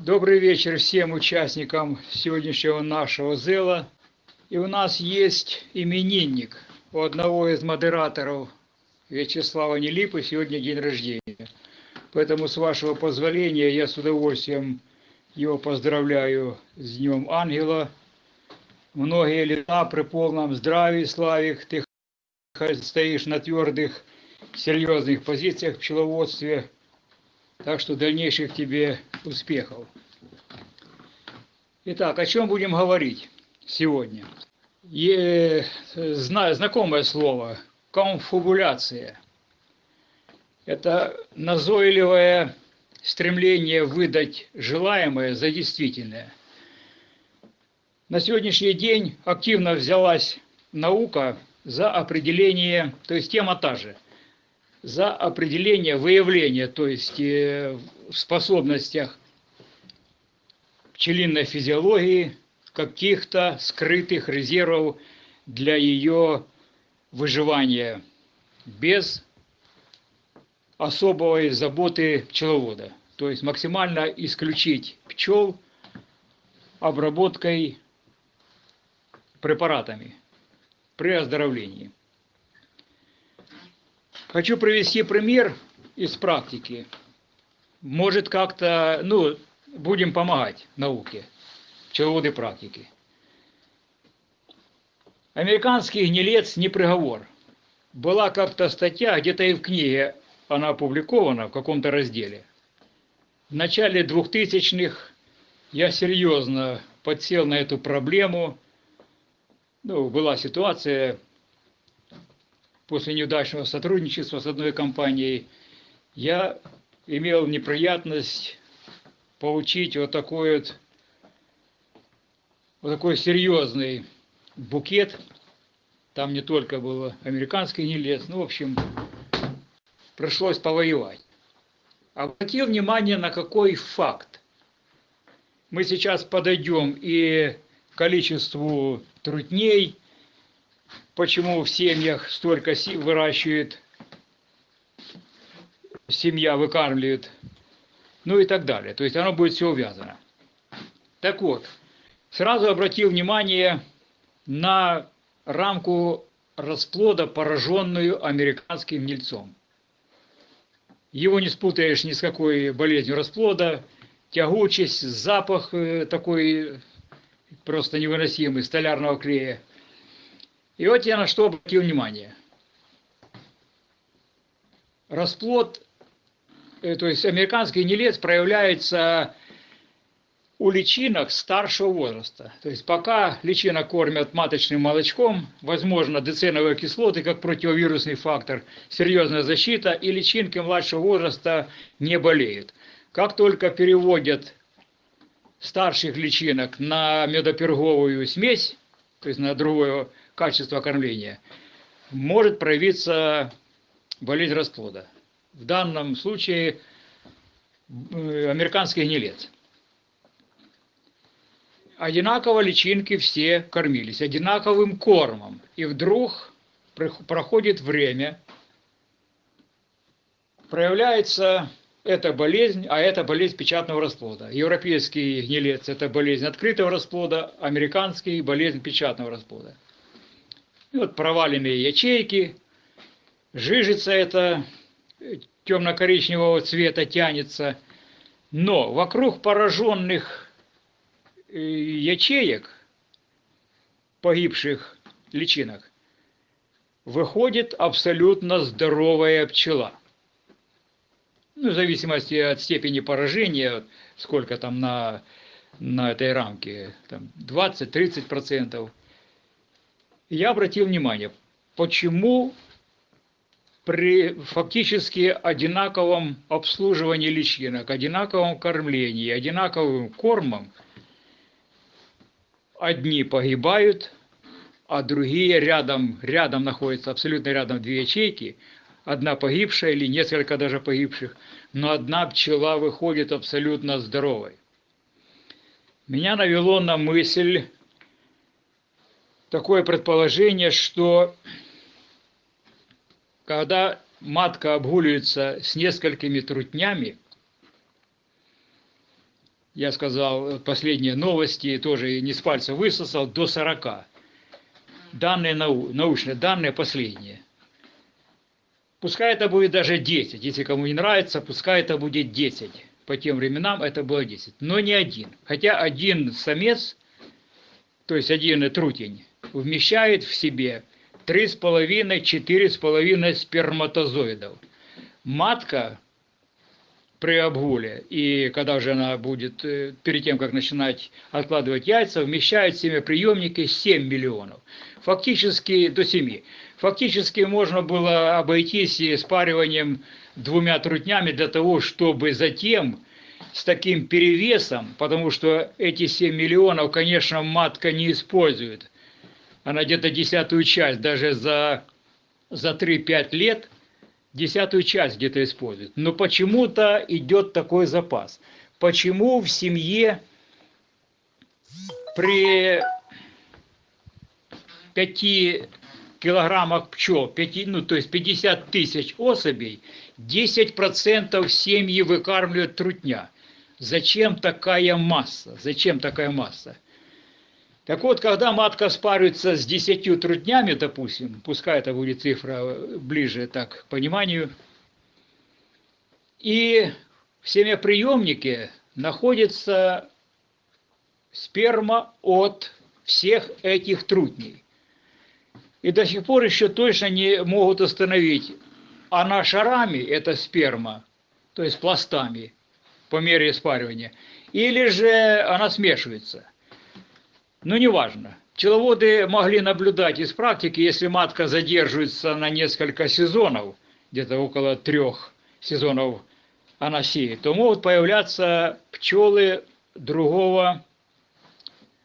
Добрый вечер всем участникам сегодняшнего нашего зела. И у нас есть именинник у одного из модераторов Вячеслава Нелипы сегодня день рождения. Поэтому, с вашего позволения, я с удовольствием его поздравляю с Днем Ангела. Многие лета при полном здравии, Славик, ты стоишь на твердых, серьезных позициях в пчеловодстве. Так что дальнейших тебе успехов. Итак, о чем будем говорить сегодня? Е, знаю, знакомое слово – конфабуляция. Это назойливое стремление выдать желаемое за действительное. На сегодняшний день активно взялась наука за определение, то есть тема та же, за определение выявления, то есть э, в способностях пчелиной физиологии каких-то скрытых резервов для ее выживания без особой заботы пчеловода. То есть максимально исключить пчел обработкой препаратами при оздоровлении. Хочу привести пример из практики. Может как-то, ну, будем помогать науке, пчеловоды практики. Американский гнилец не приговор. Была как-то статья, где-то и в книге она опубликована в каком-то разделе. В начале 2000-х я серьезно подсел на эту проблему. Ну, была ситуация после неудачного сотрудничества с одной компанией. Я имел неприятность получить вот такой вот, вот такой серьезный букет. Там не только был американский гнилец, ну, в общем, пришлось повоевать. Обратил внимание на какой факт. Мы сейчас подойдем и к количеству трутней, почему в семьях столько выращивает, семья выкармливает ну и так далее. То есть оно будет все увязано. Так вот, сразу обратил внимание на рамку расплода, пораженную американским гнильцом. Его не спутаешь ни с какой болезнью расплода, тягучесть, запах э, такой просто невыносимый, столярного клея. И вот я на что обратил внимание. Расплод Э, то есть американский гнилец проявляется у личинок старшего возраста. То есть пока личинок кормят маточным молочком, возможно, деценовые кислоты как противовирусный фактор, серьезная защита, и личинки младшего возраста не болеют. Как только переводят старших личинок на медоперговую смесь, то есть на другое качество кормления, может проявиться болезнь расплода в данном случае э, американский гнилец. Одинаково личинки все кормились, одинаковым кормом. И вдруг проходит время, проявляется эта болезнь, а это болезнь печатного расплода. Европейский гнилец – это болезнь открытого расплода, американский – болезнь печатного расплода. И вот проваленные ячейки, жижица это темно-коричневого цвета тянется, но вокруг пораженных э, ячеек, погибших личинок, выходит абсолютно здоровая пчела. Ну, в зависимости от степени поражения, сколько там на, на этой рамке, там 20-30%. Я обратил внимание, почему при фактически одинаковом обслуживании личинок, одинаковом кормлении, одинаковым кормом одни погибают, а другие рядом, рядом находятся, абсолютно рядом две ячейки, одна погибшая или несколько даже погибших, но одна пчела выходит абсолютно здоровой. меня навело на мысль такое предположение, что когда матка обгуливается с несколькими трутнями, я сказал, последние новости, тоже не с пальца высосал, до 40. Данные нау научные, данные последние. Пускай это будет даже 10. Если кому не нравится, пускай это будет 10. По тем временам это было 10. Но не один. Хотя один самец, то есть один трутень, вмещает в себе 3,5-4,5 сперматозоидов. Матка при обгуле, и когда же она будет, э, перед тем, как начинать откладывать яйца, вмещает в семяприемники 7 миллионов. Фактически до 7. Фактически можно было обойтись и спариванием двумя трутнями для того, чтобы затем с таким перевесом, потому что эти 7 миллионов, конечно, матка не использует. Она где-то десятую часть, даже за, за 3-5 лет, десятую часть где-то использует. Но почему-то идет такой запас. Почему в семье при 5 килограммах пчел, 5, ну, то есть 50 тысяч особей, 10% семьи выкармливают трутня. Зачем такая масса? Зачем такая масса? Так вот, когда матка спаривается с 10 трутнями, допустим, пускай это будет цифра ближе так к пониманию, и в семяприемнике находится сперма от всех этих трутней и до сих пор еще точно не могут установить, она шарами, это сперма, то есть пластами по мере спаривания, или же она смешивается. Ну, неважно. Пчеловоды могли наблюдать из практики, если матка задерживается на несколько сезонов, где-то около трех сезонов она сеет, то могут появляться пчелы другого,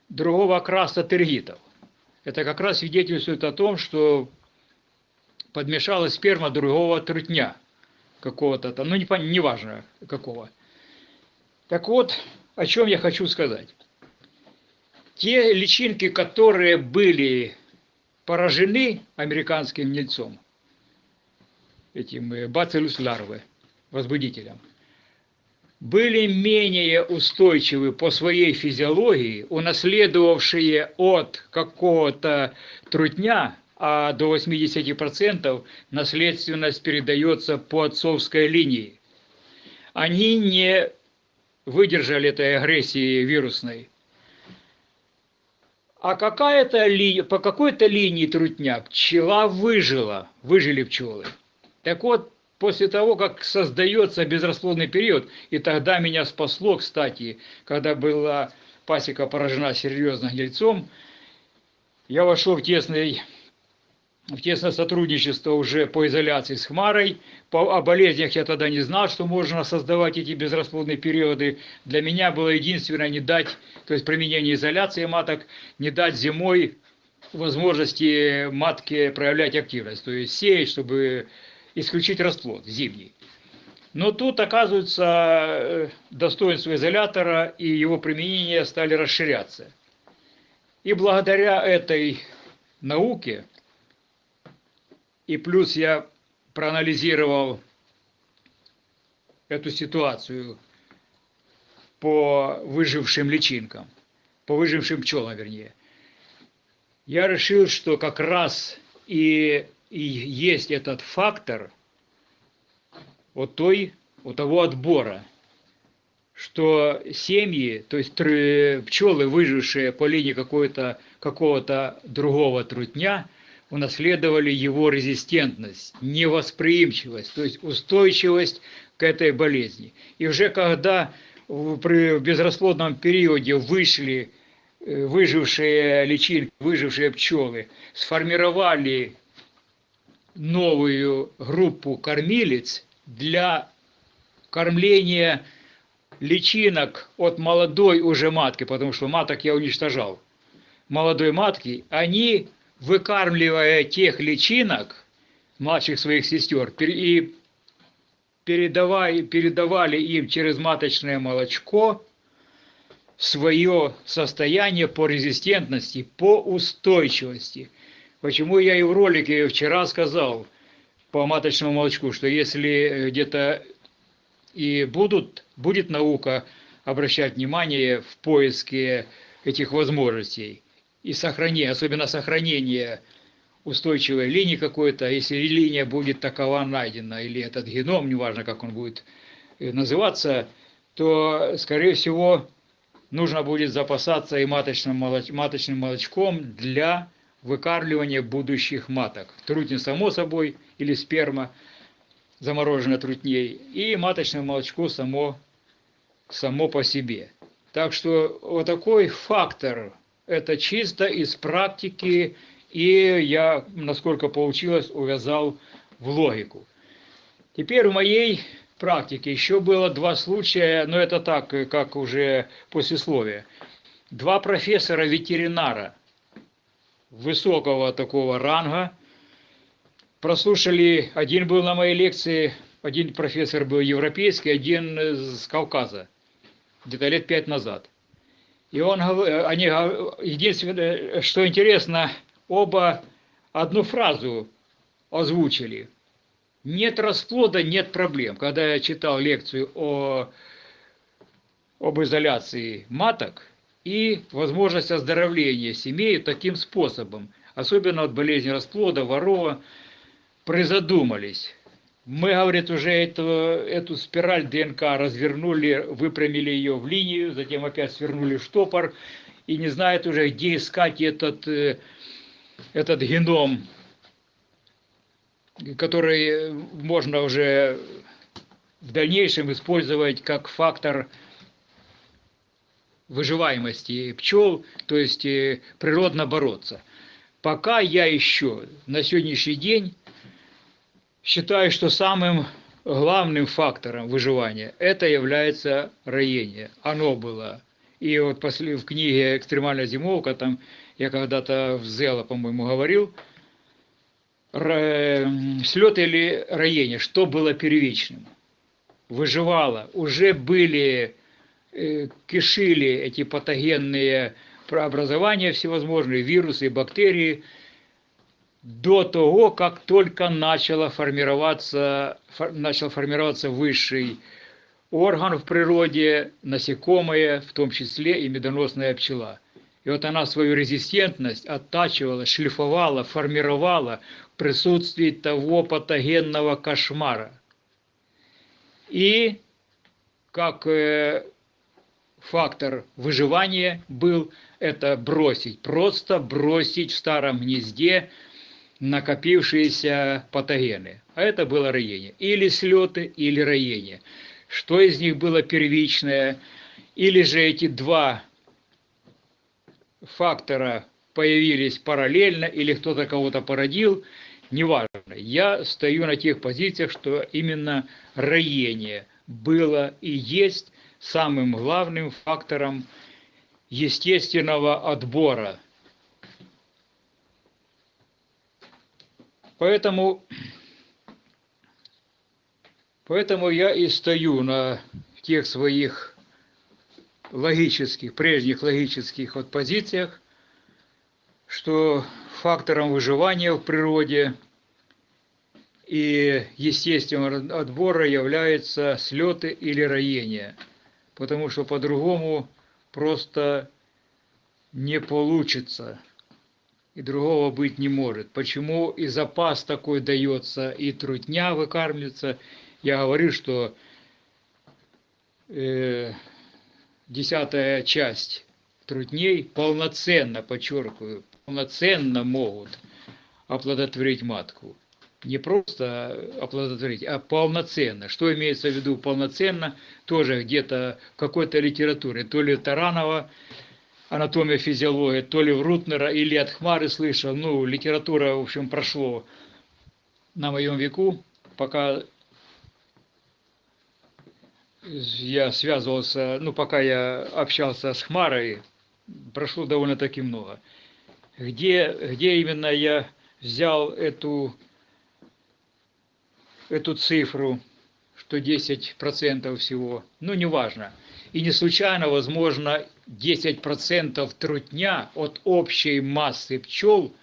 другого окраса тергитов это как раз свидетельствует о том, что подмешалась сперма другого трутня какого-то там, ну не, не важно какого. Так вот, о чем я хочу сказать. Те личинки, которые были поражены американским гнильцом, этим бациллус ларвы, возбудителем, были менее устойчивы по своей физиологии, унаследовавшие от какого-то трутня, а до 80% наследственность передается по отцовской линии. Они не выдержали этой агрессии вирусной. А какая-то ли, по какой-то линии трутня пчела выжила, выжили пчелы. Так вот, после того, как создается безрасплодный период, и тогда меня спасло, кстати, когда была пасека поражена серьезно гнильцом, я вошел в тесный в тесное сотрудничество уже по изоляции с Хмарой. По, о болезнях я тогда не знал, что можно создавать эти безрасплодные периоды. Для меня было единственное не дать, то есть применение изоляции маток, не дать зимой возможности матке проявлять активность. То есть сеять, чтобы исключить расплод зимний. Но тут, оказывается, э, достоинство изолятора и его применение стали расширяться. И благодаря этой науке, и плюс я проанализировал эту ситуацию по выжившим личинкам, по выжившим пчелам, вернее, я решил, что как раз и и есть этот фактор от той, от того отбора, что семьи, то есть пчелы, выжившие по линии какого-то какого другого трутня, унаследовали его резистентность, невосприимчивость, то есть устойчивость к этой болезни. И уже когда при безрасплодном периоде вышли э, выжившие личинки, выжившие пчелы, сформировали новую группу кормилец для кормления личинок от молодой уже матки, потому что маток я уничтожал, молодой матки, они, выкармливая тех личинок, младших своих сестер, и передавали, передавали им через маточное молочко свое состояние по резистентности, по устойчивости. Почему я и в ролике вчера сказал по маточному молочку, что если где-то и будут, будет наука обращать внимание в поиске этих возможностей и сохранение, особенно сохранение устойчивой линии какой-то, если линия будет такова найдена, или этот геном, неважно, как он будет э, называться, то, скорее всего, нужно будет запасаться и маточным, молоч, маточным молочком для выкармливания будущих маток. Трутень, само собой, или сперма, замороженная трутней, и маточное молочко само, само по себе. Так что вот такой фактор, это чисто из практики, и я, насколько получилось, увязал в логику. Теперь в моей практике еще было два случая, но это так, как уже послесловие. Два профессора-ветеринара высокого такого ранга прослушали, один был на моей лекции, один профессор был европейский, один с Кавказа, где-то лет пять назад. И он, они, единственное, что интересно, оба одну фразу озвучили. Нет расплода, нет проблем. Когда я читал лекцию о, об изоляции маток и возможность оздоровления семей таким способом, особенно от болезни расплода, ворова, призадумались. Мы, говорит, уже эту, эту спираль ДНК развернули, выпрямили ее в линию, затем опять свернули штопор, и не знают уже, где искать этот э, этот геном, который можно уже в дальнейшем использовать как фактор выживаемости пчел, то есть э, природно бороться. Пока я еще на сегодняшний день считаю, что самым главным фактором выживания это является роение. Оно было. И вот после, в книге «Экстремальная зимовка» там я когда-то в Зела, по-моему, говорил, слет или роение, что было первичным? Выживало, уже были, э, кишили эти патогенные преобразования всевозможные, вирусы бактерии, до того, как только начало формироваться, начал формироваться высший орган в природе, насекомое, в том числе и медоносная пчела – и вот она свою резистентность оттачивала, шлифовала, формировала в присутствии того патогенного кошмара. И как э, фактор выживания был это бросить, просто бросить в старом гнезде накопившиеся патогены. А это было роение. Или слеты, или роение. Что из них было первичное? Или же эти два фактора появились параллельно или кто-то кого-то породил, неважно. Я стою на тех позициях, что именно роение было и есть самым главным фактором естественного отбора. Поэтому, поэтому я и стою на тех своих логических, прежних логических вот позициях, что фактором выживания в природе и естественного отбора являются слеты или роение, потому что по-другому просто не получится и другого быть не может. Почему и запас такой дается, и трудня выкармливается. Я говорю, что э, десятая часть трудней полноценно, подчеркиваю, полноценно могут оплодотворить матку. Не просто оплодотворить, а полноценно. Что имеется в виду полноценно? Тоже где-то в какой-то литературе. То ли Таранова, анатомия, физиология, то ли Рутнера или от Хмары слышал. Ну, литература, в общем, прошло на моем веку, пока я связывался, ну, пока я общался с Хмарой, прошло довольно-таки много. Где, где именно я взял эту, эту цифру, что 10% всего, ну, неважно. И не случайно, возможно, 10% трутня от общей массы пчел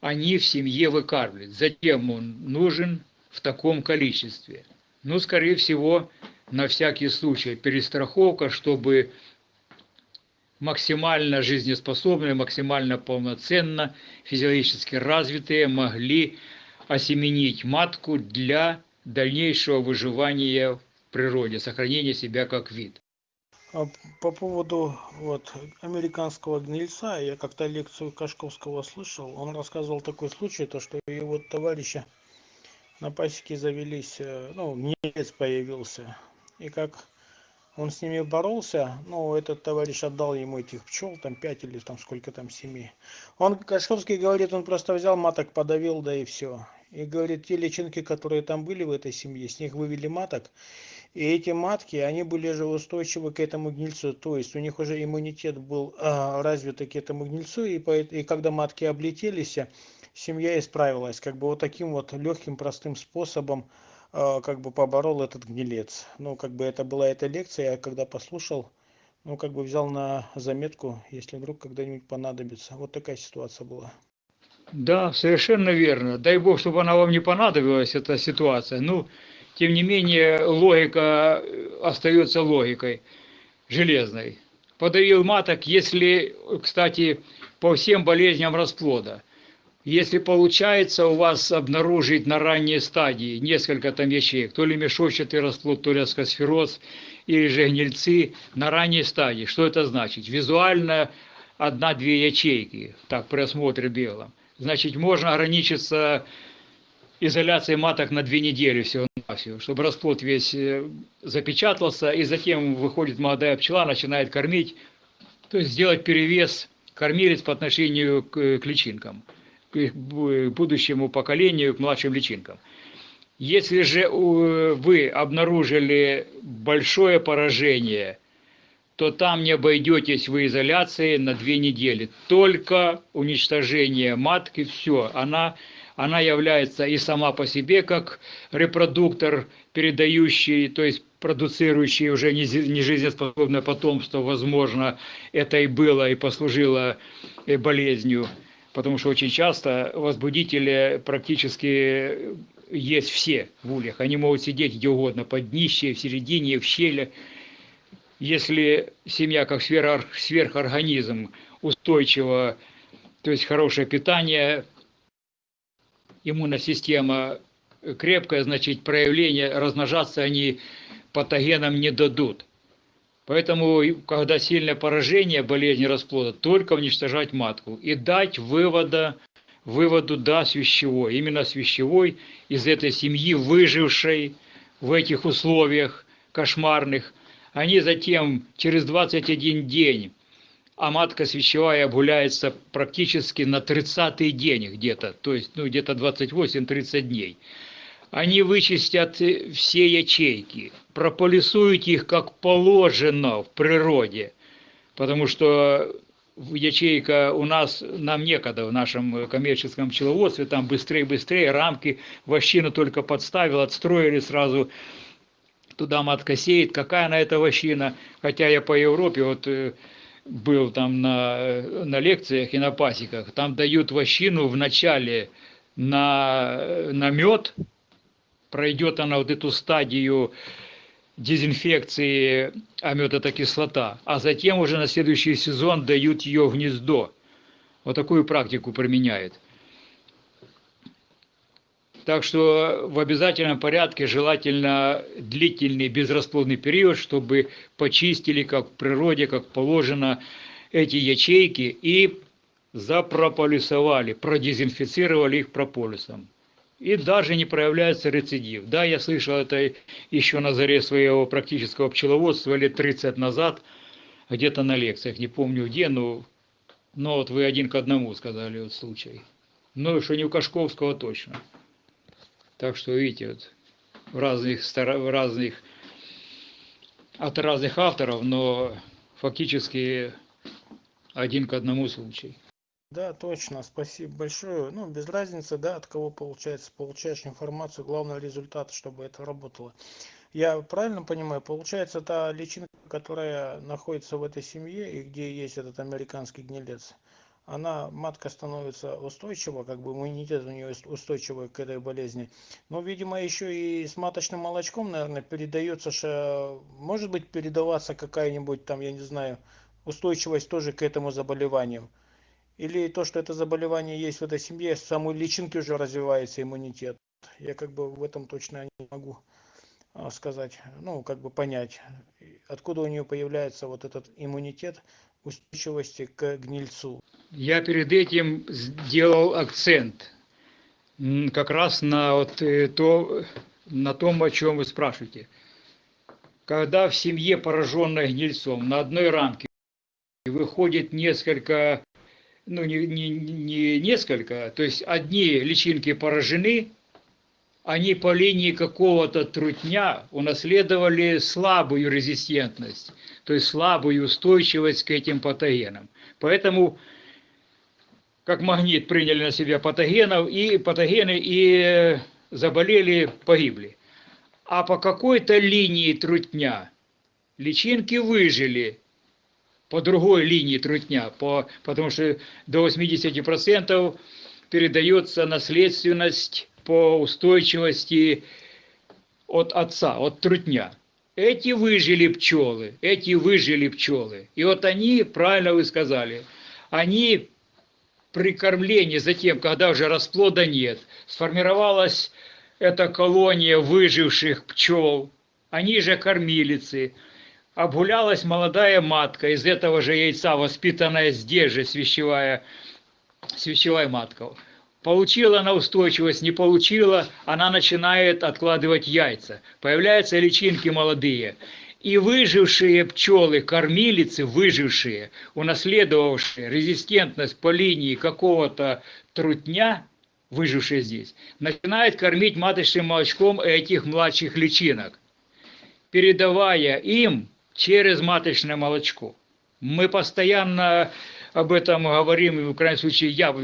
они в семье выкармливают. Затем он нужен в таком количестве. Ну, скорее всего, на всякий случай перестраховка, чтобы максимально жизнеспособные, максимально полноценно, физиологически развитые могли осеменить матку для дальнейшего выживания в природе, сохранения себя как вид. А по поводу вот американского гнильца, я как-то лекцию Кашковского слышал, он рассказывал такой случай, то что его товарища на пасеке завелись, э, ну, гнилец появился, и как он с ними боролся, ну, этот товарищ отдал ему этих пчел, там пять или там сколько там семи. Он, Кашковский говорит, он просто взял маток, подавил, да и все. И говорит, те личинки, которые там были в этой семье, с них вывели маток, и эти матки, они были же устойчивы к этому гнильцу, то есть у них уже иммунитет был а, развит к этому гнильцу, и, и когда матки облетелись, семья исправилась, как бы вот таким вот легким, простым способом, а, как бы поборол этот гнилец. Ну, как бы это была эта лекция, я когда послушал, ну, как бы взял на заметку, если вдруг когда-нибудь понадобится. Вот такая ситуация была. Да, совершенно верно. Дай бог, чтобы она вам не понадобилась, эта ситуация. Ну, тем не менее, логика остается логикой железной. Подавил маток, если, кстати, по всем болезням расплода. Если получается у вас обнаружить на ранней стадии несколько там ячеек, то ли мешочатый расплод, то ли аскосфероз, или же гнильцы на ранней стадии, что это значит? Визуально одна-две ячейки, так при осмотре белом. Значит, можно ограничиться изоляцией маток на две недели всего-навсего, чтобы расплод весь э, запечатался, и затем выходит молодая пчела, начинает кормить, то есть сделать перевес кормилец по отношению к, к личинкам, к будущему поколению, к младшим личинкам. Если же вы обнаружили большое поражение, то там не обойдетесь в изоляции на две недели. Только уничтожение матки, все, она она является и сама по себе как репродуктор, передающий, то есть продуцирующий уже нежизнеспособное потомство, возможно, это и было и послужило э, болезнью, потому что очень часто возбудители практически есть все в ульях. Они могут сидеть где угодно, под днище, в середине, в щели. Если семья как сверхорганизм устойчиво, то есть хорошее питание, иммунная система крепкая, значит, проявление, размножаться они патогенам не дадут. Поэтому, когда сильное поражение болезни расплода, только уничтожать матку и дать вывода, выводу да свящевой. Именно свящевой из этой семьи, выжившей в этих условиях кошмарных, они затем через 21 день а матка свящевая обгуляется практически на 30-й день где-то, то есть ну, где-то 28-30 дней. Они вычистят все ячейки, прополисуют их как положено в природе, потому что ячейка у нас, нам некогда в нашем коммерческом пчеловодстве, там быстрее-быстрее, рамки вощину только подставил, отстроили сразу, туда матка сеет, какая она эта вощина, хотя я по Европе, вот э, был там на, на лекциях и на пасеках, там дают вощину вначале на, на мед, пройдет она вот эту стадию дезинфекции, а мед это кислота, а затем уже на следующий сезон дают ее в гнездо. Вот такую практику применяет. Так что в обязательном порядке желательно длительный безрасплодный период, чтобы почистили, как в природе, как положено, эти ячейки и запрополисовали, продезинфицировали их прополисом. И даже не проявляется рецидив. Да, я слышал это еще на заре своего практического пчеловодства лет 30 назад, где-то на лекциях, не помню где, но, но вот вы один к одному сказали вот случай. Ну, что не у Кашковского точно. Так что, видите, вот в разных, в разных, от разных авторов, но фактически один к одному случай. Да, точно, спасибо большое. Ну, без разницы, да, от кого получается, получаешь информацию, главное результат, чтобы это работало. Я правильно понимаю, получается, та личинка которая находится в этой семье и где есть этот американский гнилец, она, матка становится устойчива, как бы иммунитет у нее устойчивый к этой болезни. Но, видимо, еще и с маточным молочком, наверное, передается, что, может быть, передаваться какая-нибудь там, я не знаю, устойчивость тоже к этому заболеванию. Или то, что это заболевание есть в этой семье, с самой личинки уже развивается иммунитет. Я как бы в этом точно не могу а, сказать, ну, как бы понять, откуда у нее появляется вот этот иммунитет устойчивости к гнильцу. Я перед этим сделал акцент как раз на вот э, то, на том, о чем вы спрашиваете. Когда в семье, пораженной гнильцом, на одной рамке выходит несколько, ну не, не, не несколько, то есть одни личинки поражены, они по линии какого-то трутня унаследовали слабую резистентность, то есть слабую устойчивость к этим патогенам. Поэтому как магнит приняли на себя патогенов, и патогены и заболели, погибли. А по какой-то линии трутня личинки выжили, по другой линии трутня, по, потому что до 80% передается наследственность по устойчивости от отца, от трутня. Эти выжили пчелы, эти выжили пчелы. И вот они, правильно вы сказали, они при кормлении затем, когда уже расплода нет, сформировалась эта колония выживших пчел, они же кормилицы, обгулялась молодая матка из этого же яйца, воспитанная здесь же свящевая, свящевая матка. Получила она устойчивость, не получила, она начинает откладывать яйца. Появляются личинки молодые. И выжившие пчелы, кормилицы, выжившие, унаследовавшие резистентность по линии какого-то трутня, выжившие здесь, начинают кормить маточным молочком этих младших личинок, передавая им через маточное молочко. Мы постоянно об этом говорим, и в крайнем случае я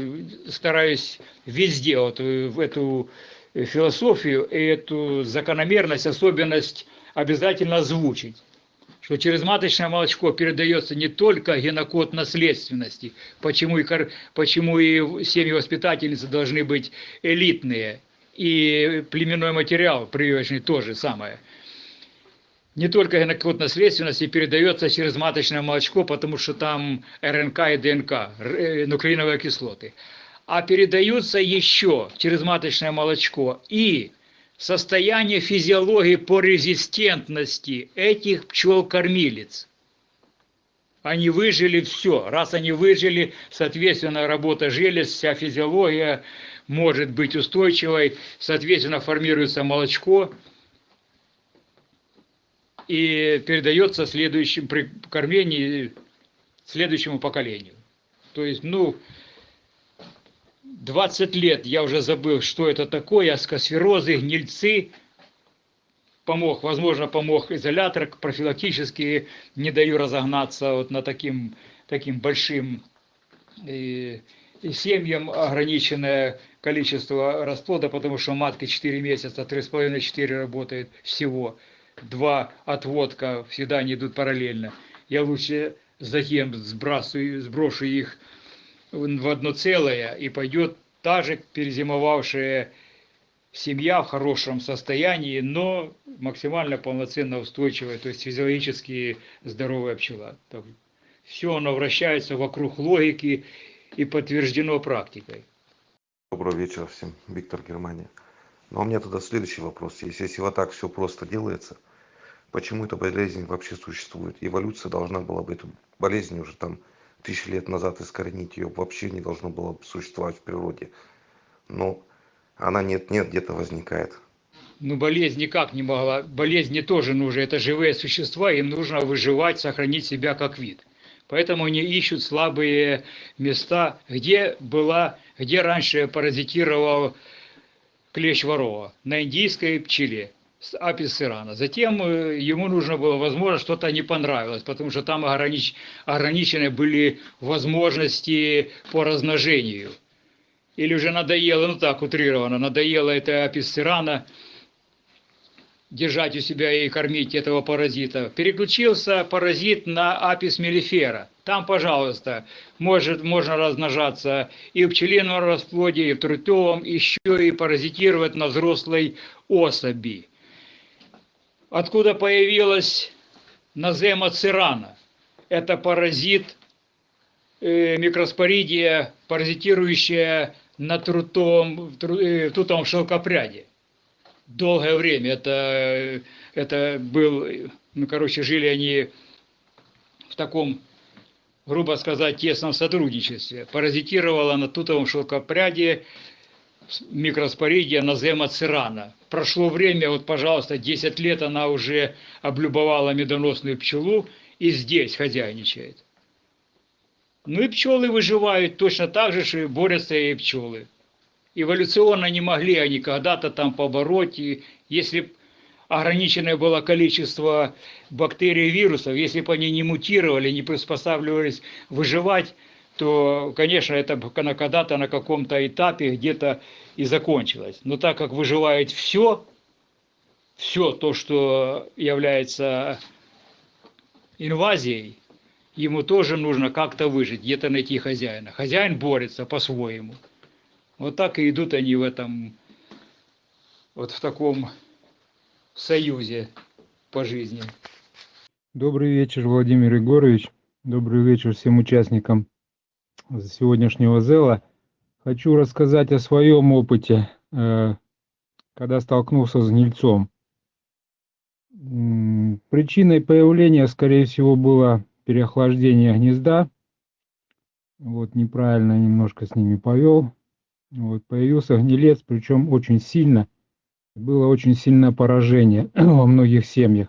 стараюсь везде вот в эту философию и эту закономерность, особенность обязательно озвучить. Что через маточное молочко передается не только генокод наследственности, почему и, почему и семьи воспитательницы должны быть элитные, и племенной материал прививочный тоже самое – не только генокод наследственности передается через маточное молочко, потому что там РНК и ДНК, э, нуклеиновые кислоты, а передаются еще через маточное молочко и состояние физиологии по резистентности этих пчел-кормилец. Они выжили все. Раз они выжили, соответственно, работа желез, вся физиология может быть устойчивой, соответственно, формируется молочко, и передается следующим при кормлении следующему поколению. То есть, ну, 20 лет я уже забыл, что это такое, аскосферозы, гнильцы, помог, возможно, помог изолятор профилактически, не даю разогнаться вот на таким, таким большим и, и семьям ограниченное количество расплода, потому что матка 4 месяца, 3,5-4 работает всего два отводка всегда они идут параллельно. Я лучше затем сбрасываю, сброшу их в одно целое, и пойдет та же перезимовавшая семья в хорошем состоянии, но максимально полноценно устойчивая, то есть физиологически здоровая пчела. Так, все оно вращается вокруг логики и подтверждено практикой. Доброго вечера всем, Виктор Германия. Но у меня тогда следующий вопрос. Если, если вот так все просто делается, почему эта болезнь вообще существует? Эволюция должна была бы эту болезнь уже там тысячи лет назад искоренить. Ее вообще не должно было существовать в природе. Но она нет-нет, где-то возникает. Ну, болезнь никак не могла. Болезни тоже нужны. Это живые существа, им нужно выживать, сохранить себя как вид. Поэтому они ищут слабые места, где была, где раньше паразитировал клещ ворова на индийской пчеле с апис сирана. Затем э, ему нужно было, возможно, что-то не понравилось, потому что там огранич... ограничены были возможности по размножению. Или уже надоело, ну так утрированно, надоело это апис сирана, держать у себя и кормить этого паразита. Переключился паразит на апис мелифера. Там, пожалуйста, может, можно размножаться и в пчелином расплоде, и в трутовом, еще и паразитировать на взрослой особи. Откуда появилась назема цирана? Это паразит э, микроспоридия, паразитирующая на трутовом, э, трутовом шелкопряде долгое время. Это, это был, ну, короче, жили они в таком, грубо сказать, тесном сотрудничестве. Паразитировала на тутовом шелкопряде микроспоридия назема цирана. Прошло время, вот, пожалуйста, 10 лет она уже облюбовала медоносную пчелу и здесь хозяйничает. Ну и пчелы выживают точно так же, что и борются и пчелы эволюционно не могли они когда-то там побороть, и если ограниченное было количество бактерий и вирусов, если бы они не мутировали, не приспосабливались выживать, то, конечно, это когда-то на каком-то этапе где-то и закончилось. Но так как выживает все, все то, что является инвазией, ему тоже нужно как-то выжить, где-то найти хозяина. Хозяин борется по-своему. Вот так и идут они в этом, вот в таком союзе по жизни. Добрый вечер, Владимир Егорович. Добрый вечер всем участникам сегодняшнего зела. Хочу рассказать о своем опыте, э, когда столкнулся с гнильцом. Причиной появления, скорее всего, было переохлаждение гнезда. Вот неправильно немножко с ними повел. Вот, появился гнилец, причем очень сильно. Было очень сильное поражение во многих семьях.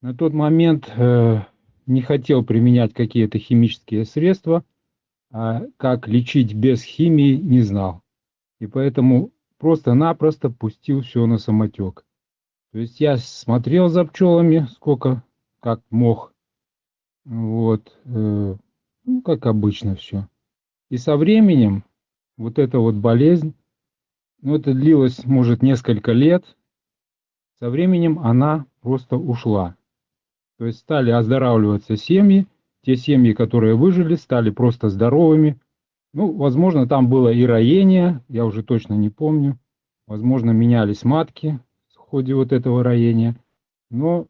На тот момент э, не хотел применять какие-то химические средства, а как лечить без химии не знал. И поэтому просто-напросто пустил все на самотек. То есть я смотрел за пчелами, сколько, как мог. Вот, э, ну, как обычно все. И со временем вот эта вот болезнь, ну, это длилось, может, несколько лет, со временем она просто ушла. То есть стали оздоравливаться семьи, те семьи, которые выжили, стали просто здоровыми. Ну, возможно, там было и роение, я уже точно не помню. Возможно, менялись матки в ходе вот этого роения. Но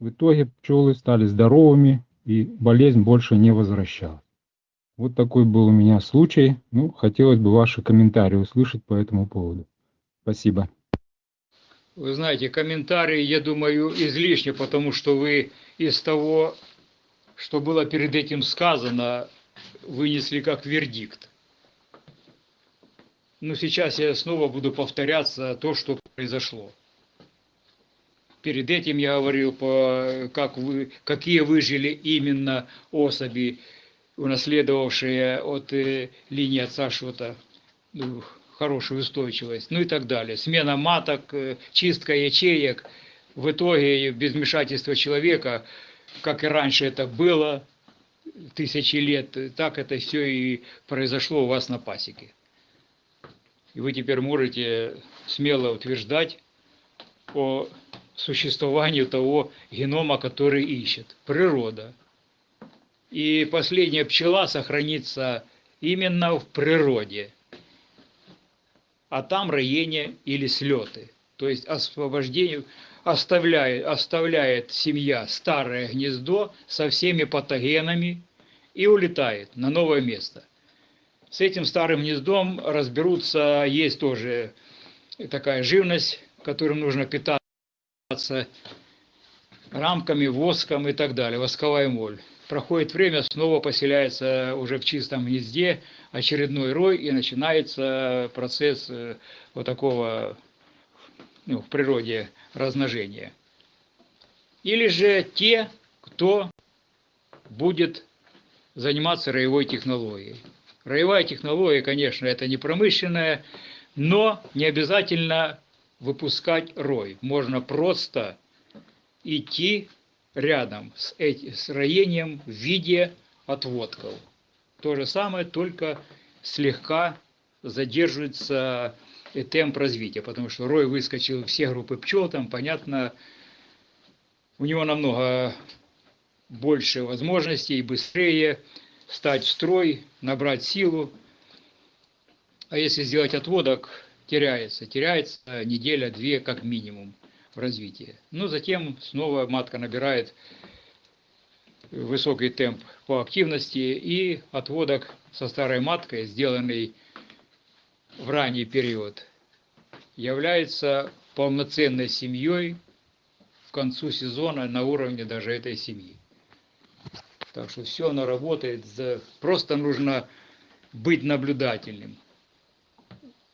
в итоге пчелы стали здоровыми, и болезнь больше не возвращалась. Вот такой был у меня случай. Ну, хотелось бы ваши комментарии услышать по этому поводу. Спасибо. Вы знаете, комментарии, я думаю, излишни, потому что вы из того, что было перед этим сказано, вынесли как вердикт. Но сейчас я снова буду повторяться то, что произошло. Перед этим я говорил, как вы, какие выжили именно особи унаследовавшие от э, линии отца что-то, ну, хорошую устойчивость, ну и так далее. Смена маток, э, чистка ячеек. В итоге без вмешательства человека, как и раньше это было, тысячи лет, так это все и произошло у вас на пасеке. И вы теперь можете смело утверждать о существовании того генома, который ищет. Природа – и последняя пчела сохранится именно в природе. А там роение или слеты. То есть освобождение оставляет, оставляет семья старое гнездо со всеми патогенами и улетает на новое место. С этим старым гнездом разберутся, есть тоже такая живность, которым нужно питаться рамками, воском и так далее, восковая моль проходит время, снова поселяется уже в чистом гнезде очередной рой, и начинается процесс э, вот такого ну, в природе размножения. Или же те, кто будет заниматься роевой технологией. Роевая технология, конечно, это не промышленная, но не обязательно выпускать рой. Можно просто идти рядом с, этим с роением в виде отводков. То же самое, только слегка задерживается э, темп развития, потому что рой выскочил все группы пчел, там, понятно, у него намного больше возможностей, быстрее стать в строй, набрать силу. А если сделать отводок, теряется. Теряется неделя-две как минимум в развитии. Но затем снова матка набирает высокий темп по активности и отводок со старой маткой, сделанный в ранний период, является полноценной семьей к концу сезона на уровне даже этой семьи. Так что все оно работает, просто нужно быть наблюдательным.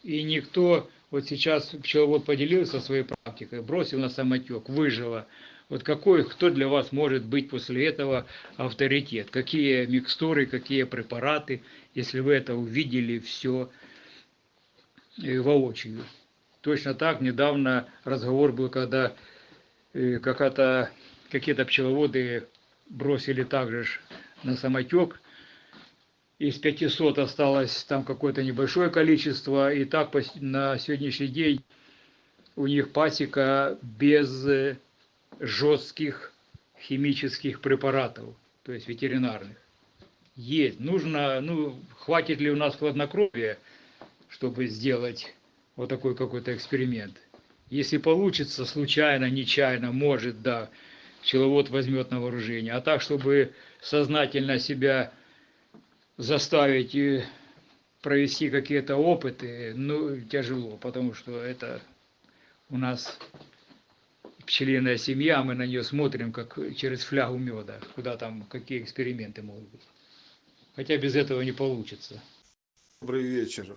И никто, вот сейчас пчеловод поделился своей практикой, бросил на самотек, выжило. Вот какой, кто для вас может быть после этого авторитет? Какие микстуры, какие препараты, если вы это увидели все э, воочию. Точно так недавно разговор был, когда э, какие-то пчеловоды бросили также на самотек. Из 500 осталось там какое-то небольшое количество. И так на сегодняшний день у них пасека без э, жестких химических препаратов, то есть ветеринарных. Есть. Нужно, ну, хватит ли у нас хладнокровия, чтобы сделать вот такой какой-то эксперимент. Если получится, случайно, нечаянно, может, да, пчеловод возьмет на вооружение. А так, чтобы сознательно себя заставить и провести какие-то опыты, ну, тяжело, потому что это у нас пчелиная семья, мы на нее смотрим как через флягу меда, куда там какие эксперименты могут быть. Хотя без этого не получится. Добрый вечер,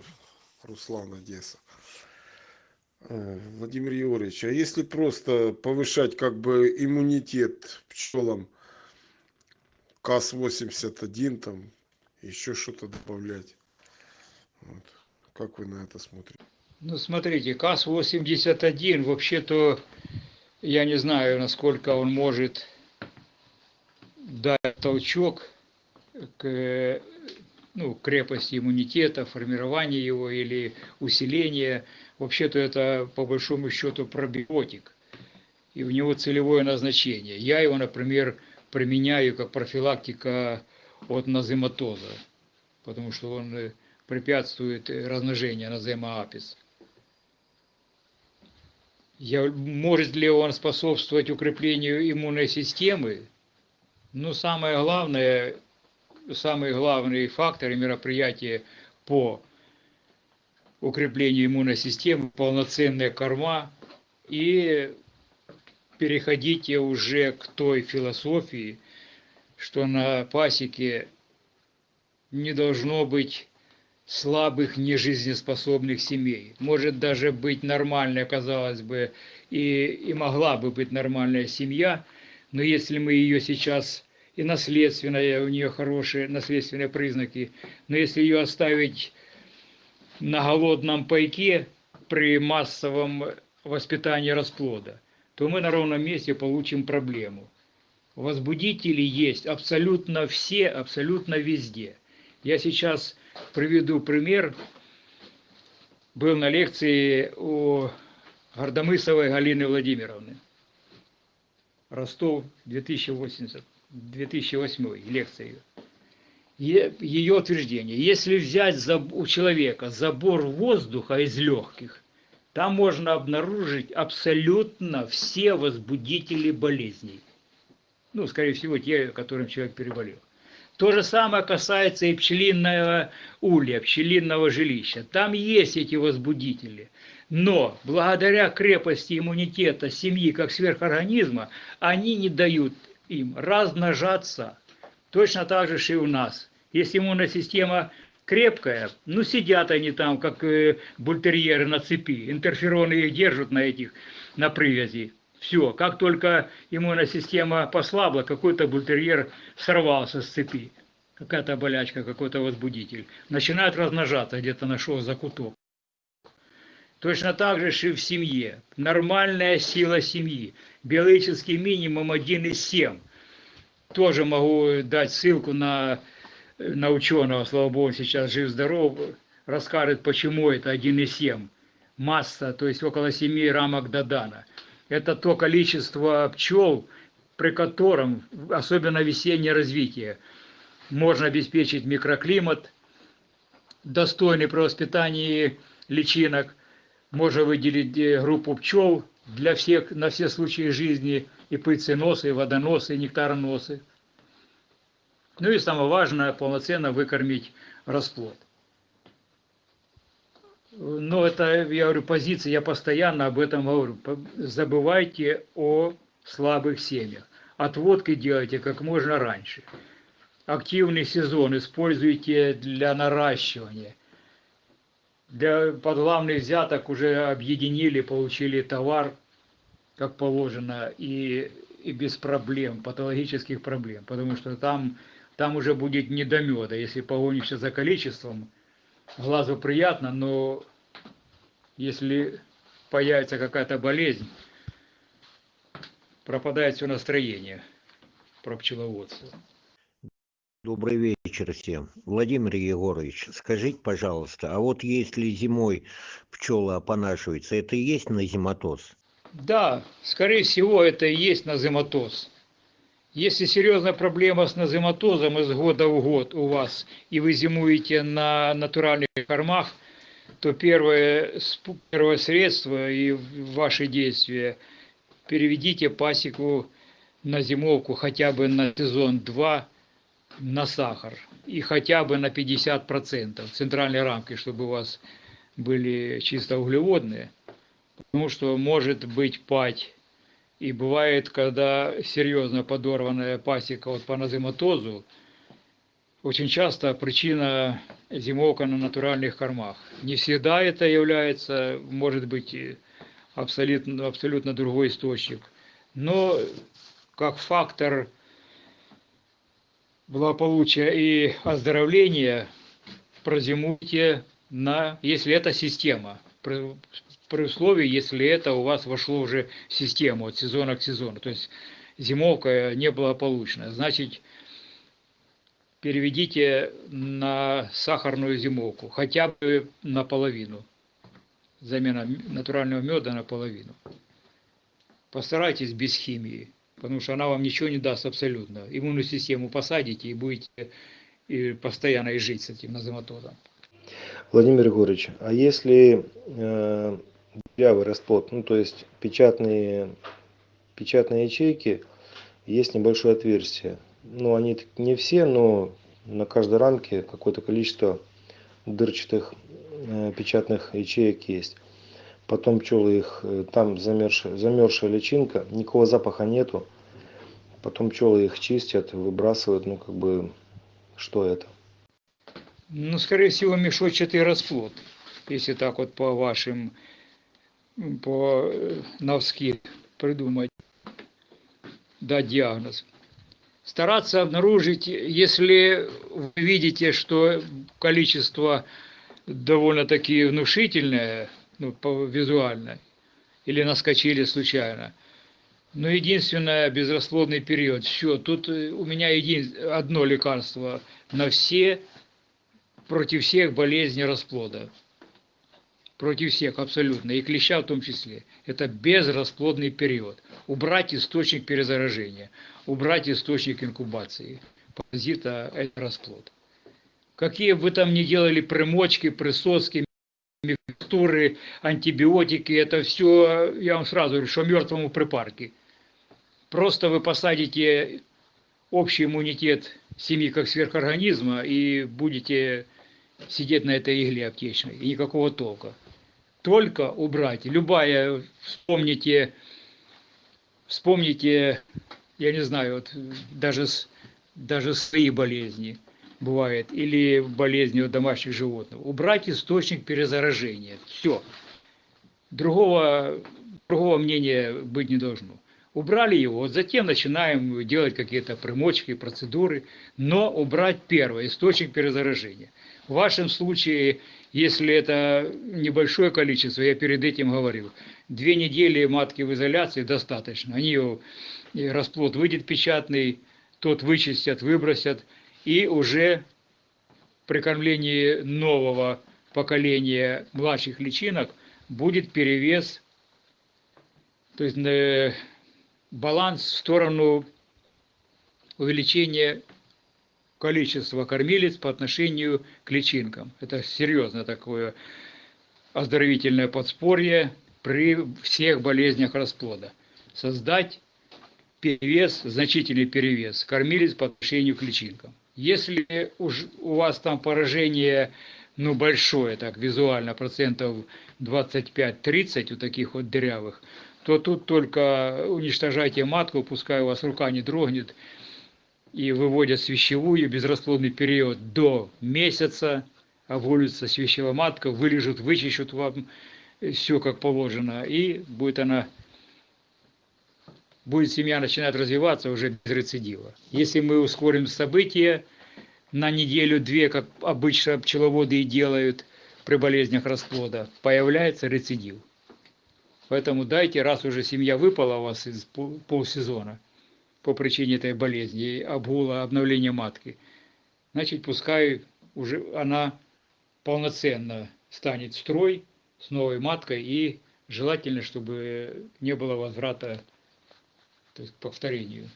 Руслан Одесса. Э, Владимир Егорович, а если просто повышать как бы иммунитет пчелам КАС-81, там еще что-то добавлять, вот. как вы на это смотрите? Ну, смотрите, КАС-81 вообще-то я не знаю, насколько он может дать толчок к ну, крепости иммунитета, формированию его или усиление. Вообще-то это по большому счету пробиотик, и у него целевое назначение. Я его, например, применяю как профилактика от назематоза, потому что он препятствует размножению назема апис. Я, может ли он способствовать укреплению иммунной системы? Ну, самое главное, самый главный фактор и мероприятие по укреплению иммунной системы, полноценная корма и переходите уже к той философии, что на пасеке не должно быть слабых, нежизнеспособных семей. Может даже быть нормальная, казалось бы, и, и могла бы быть нормальная семья, но если мы ее сейчас и наследственная, у нее хорошие наследственные признаки, но если ее оставить на голодном пайке при массовом воспитании расплода, то мы на ровном месте получим проблему. Возбудители есть абсолютно все, абсолютно везде. Я сейчас приведу пример. Был на лекции у Гордомысовой Галины Владимировны. Ростов 2080, 2008 лекция ее. Ее утверждение. Если взять у человека забор воздуха из легких, там можно обнаружить абсолютно все возбудители болезней. Ну, скорее всего, те, которым человек переболел. То же самое касается и пчелиного улья, пчелиного жилища. Там есть эти возбудители. Но благодаря крепости иммунитета семьи как сверхорганизма, они не дают им размножаться. Точно так же и у нас. Если иммунная система крепкая, ну сидят они там, как э, бультерьеры на цепи, интерфероны их держат на этих, на привязи. Все, как только иммунная система послабла, какой-то бультерьер сорвался с цепи, какая-то болячка, какой-то возбудитель, начинает размножаться, где-то нашел закуток. Точно так же и в семье. Нормальная сила семьи. Биологический минимум 1,7. Тоже могу дать ссылку на, на ученого, слава богу, сейчас жив-здоров, расскажет, почему это 1,7 масса, то есть около 7 рамок Додана. Это то количество пчел, при котором, особенно весеннее развитие, можно обеспечить микроклимат, достойный при воспитании личинок, можно выделить э, группу пчел для всех, на все случаи жизни, и пыльценосы, и водоносы, и нектароносы. Ну и самое важное, полноценно выкормить расплод. Но это, я говорю, позиция, я постоянно об этом говорю. Забывайте о слабых семьях. Отводки делайте как можно раньше. Активный сезон используйте для наращивания. Для подглавных взяток уже объединили, получили товар, как положено, и, и без проблем, патологических проблем. Потому что там, там уже будет не до меда. Если погонишься за количеством, глазу приятно, но если появится какая-то болезнь, пропадает все настроение про пчеловодство. Добрый вечер всем. Владимир Егорович, скажите, пожалуйста, а вот если зимой пчелы опонашиваются, это и есть назематоз? Да, скорее всего, это и есть назематоз. Если серьезная проблема с назематозом из года в год у вас, и вы зимуете на натуральных кормах, то первое, первое средство и ваши действия переведите пасеку на зимовку хотя бы на сезон 2 на сахар и хотя бы на 50% центральной рамки, чтобы у вас были чисто углеводные, потому что может быть пать и бывает, когда серьезно подорванная пасека вот по назематозу, очень часто причина зимовка на натуральных кормах. Не всегда это является, может быть, абсолютно, абсолютно другой источник. Но как фактор благополучия и оздоровления прозимуйте на, если это система, при, условии, если это у вас вошло уже в систему от сезона к сезону, то есть зимовка неблагополучная, значит переведите на сахарную зимовку, хотя бы наполовину, замена натурального меда наполовину. Постарайтесь без химии, потому что она вам ничего не даст абсолютно. Иммунную систему посадите и будете и постоянно и жить с этим назематозом. Владимир Егорович, а если э, дырявый расплод, ну то есть печатные, печатные ячейки, есть небольшое отверстие, ну они не все, но на каждой рамке какое-то количество дырчатых э, печатных ячеек есть. Потом пчелы их, э, там замерзшая, замерзшая личинка, никакого запаха нету. Потом пчелы их чистят, выбрасывают, ну как бы, что это? Ну, скорее всего, мешочатый расплод, если так вот по вашим, по э, навски придумать, дать диагноз стараться обнаружить, если вы видите, что количество довольно-таки внушительное, ну, по, визуально, или наскочили случайно. Но единственное, безрасплодный период. Все, тут э, у меня един, одно лекарство на все, против всех болезней расплода. Против всех абсолютно, и клеща в том числе. Это безрасплодный период. Убрать источник перезаражения убрать источник инкубации. Паразита – это расплод. Какие бы там ни делали примочки, присоски, микстуры, антибиотики, это все, я вам сразу говорю, что мертвому припарке. Просто вы посадите общий иммунитет семьи как сверхорганизма и будете сидеть на этой игле аптечной, и никакого толка. Только убрать. Любая, вспомните, вспомните я не знаю, вот даже, даже свои болезни бывает, или болезни у домашних животных. Убрать источник перезаражения. Все. Другого, другого мнения быть не должно. Убрали его, затем начинаем делать какие-то примочки, процедуры, но убрать первое, источник перезаражения. В вашем случае, если это небольшое количество, я перед этим говорил, две недели матки в изоляции достаточно. Они ее расплод выйдет печатный, тот вычистят, выбросят, и уже при кормлении нового поколения младших личинок будет перевес, то есть э, баланс в сторону увеличения количества кормилец по отношению к личинкам. Это серьезно такое оздоровительное подспорье при всех болезнях расплода. Создать перевес, значительный перевес кормилец по отношению к личинкам. Если уж у вас там поражение ну, большое, так, визуально, процентов 25-30 у таких вот дырявых, то тут только уничтожайте матку, пускай у вас рука не дрогнет, и выводят свящевую безрасплодный период до месяца, обволится свящевая матка, вылежут, вычищут вам все как положено, и будет она, будет семья начинать развиваться уже без рецидива. Если мы ускорим события на неделю-две, как обычно пчеловоды и делают при болезнях расплода, появляется рецидив. Поэтому дайте, раз уже семья выпала у вас из полсезона по причине этой болезни, обгула, обновления матки, значит, пускай уже она полноценно станет строй с новой маткой и желательно, чтобы не было возврата то есть, к повторению.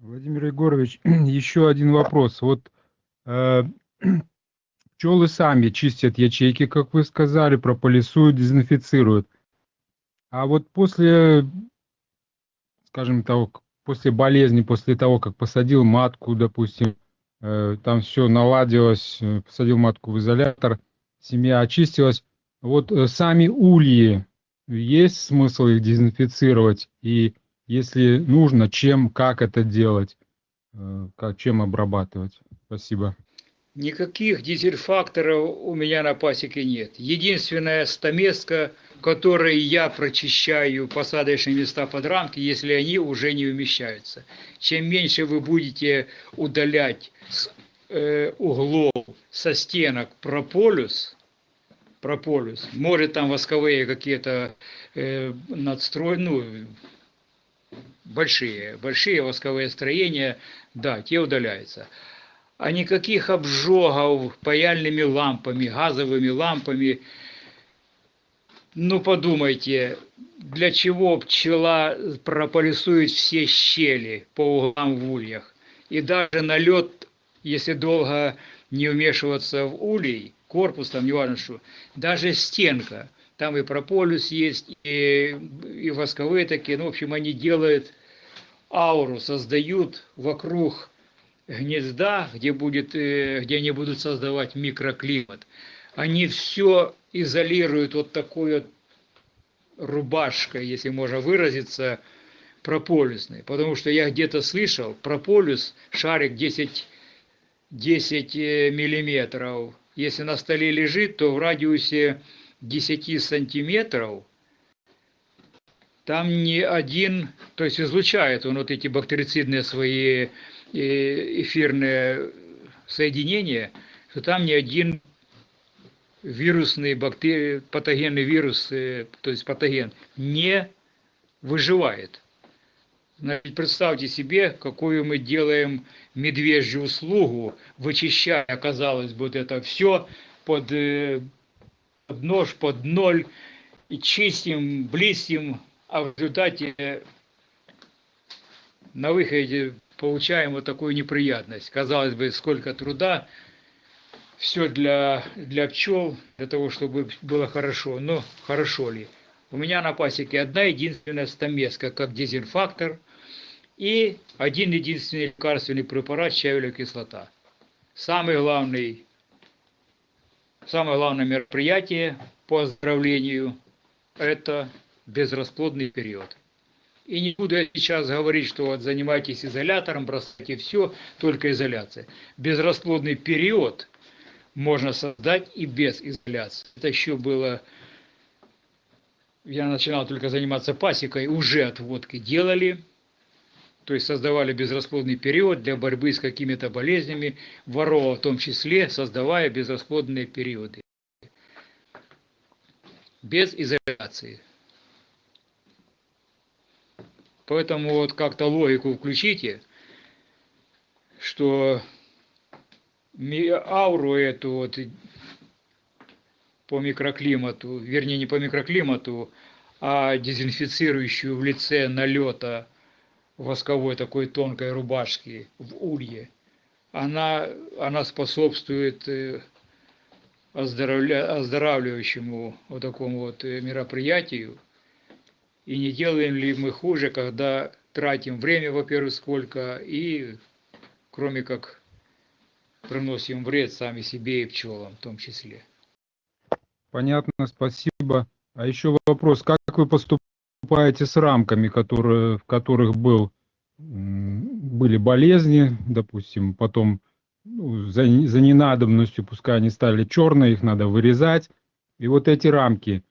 Владимир Егорович, еще один вопрос. Вот э, пчелы сами чистят ячейки, как вы сказали, прополисуют, дезинфицируют. А вот после, скажем так, после болезни, после того, как посадил матку, допустим, э, там все наладилось, э, посадил матку в изолятор, семья очистилась. Вот э, сами ульи, есть смысл их дезинфицировать? И если нужно, чем, как это делать, как, чем обрабатывать? Спасибо. Никаких дизель-факторов у меня на пасеке нет. Единственная стамеска, которой я прочищаю посадочные места под рамки, если они уже не умещаются. Чем меньше вы будете удалять с э, углов со стенок прополюс, прополюс, может там восковые какие-то э, надстрой, ну, большие, большие восковые строения, да, те удаляются а никаких обжогов паяльными лампами, газовыми лампами. Ну, подумайте, для чего пчела прополисует все щели по углам в ульях? И даже налет, если долго не вмешиваться в улей, корпус там, не важно что, даже стенка, там и прополис есть, и, и восковые такие, ну, в общем, они делают ауру, создают вокруг гнезда, где, будет, э, где они будут создавать микроклимат, они все изолируют вот такой вот рубашкой, если можно выразиться, прополисной. Потому что я где-то слышал, прополис, шарик 10, 10 э, миллиметров, если на столе лежит, то в радиусе 10 сантиметров там не один, то есть излучает он вот эти бактерицидные свои эфирное соединение, что там ни один вирусный бактерий, патогенный вирус, э, то есть патоген, не выживает. Значит, представьте себе, какую мы делаем медвежью услугу, вычищая, казалось бы, вот это все под, э, под нож, под ноль, и чистим, блистим, а в результате на выходе получаем вот такую неприятность. Казалось бы, сколько труда, все для, для пчел, для того, чтобы было хорошо. Но хорошо ли? У меня на пасеке одна единственная стамеска, как дезинфактор, и один единственный лекарственный препарат щавелевая кислота. Самый главный, самое главное мероприятие по оздоровлению – это безрасплодный период. И не буду я сейчас говорить, что вот занимайтесь изолятором, бросайте все, только изоляция. Безрасплодный период можно создать и без изоляции. Это еще было... Я начинал только заниматься пасекой, уже отводки делали, то есть создавали безрасплодный период для борьбы с какими-то болезнями, ворова в том числе, создавая безрасплодные периоды. Без изоляции. Поэтому вот как-то логику включите, что ауру эту вот по микроклимату, вернее не по микроклимату, а дезинфицирующую в лице налета восковой такой тонкой рубашки в улье, она, она способствует э, оздоравливающему вот такому вот э, мероприятию. И не делаем ли мы хуже, когда тратим время, во-первых, сколько, и кроме как приносим вред сами себе и пчелам в том числе. Понятно, спасибо. А еще вопрос, как вы поступаете с рамками, которые, в которых был, были болезни, допустим, потом ну, за, за ненадобностью, пускай они стали черные, их надо вырезать. И вот эти рамки,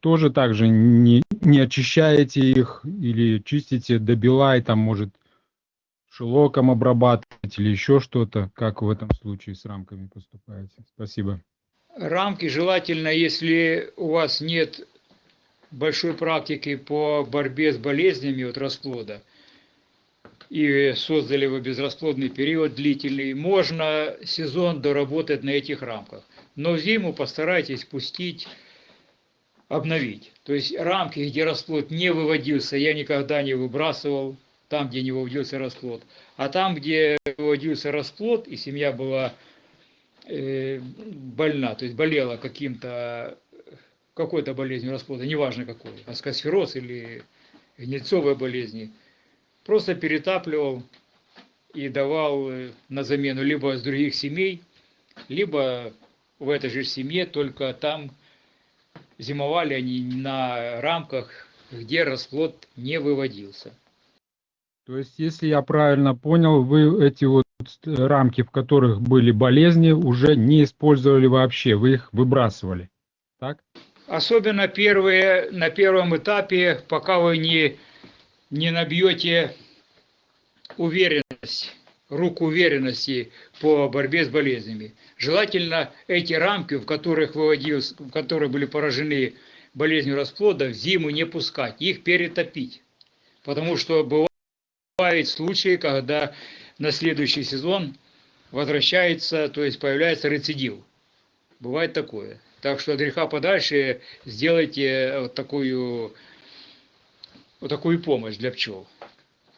тоже также не, не очищаете их или чистите до бела и там, может, шелоком обрабатывать или еще что-то? Как в этом случае с рамками поступаете? Спасибо. Рамки желательно, если у вас нет большой практики по борьбе с болезнями от расплода, и создали вы безрасплодный период длительный, можно сезон доработать на этих рамках. Но зиму постарайтесь пустить, обновить. То есть рамки, где расплод не выводился, я никогда не выбрасывал, там, где не выводился расплод. А там, где выводился расплод, и семья была э, больна, то есть болела каким-то, какой-то болезнью расплода, неважно какой, аскосфероз или гнильцовой болезни, просто перетапливал и давал э, на замену либо с других семей, либо в этой же семье, только там зимовали они на рамках, где расплод не выводился. То есть, если я правильно понял, вы эти вот рамки, в которых были болезни, уже не использовали вообще, вы их выбрасывали, так? Особенно первые, на первом этапе, пока вы не, не набьете уверенность, руку уверенности по борьбе с болезнями. Желательно эти рамки, в которых, выводилось, в которых были поражены болезнью расплода, в зиму не пускать, их перетопить. Потому что бывают случаи, когда на следующий сезон возвращается, то есть появляется рецидив. Бывает такое. Так что от греха подальше сделайте вот такую, вот такую помощь для пчел.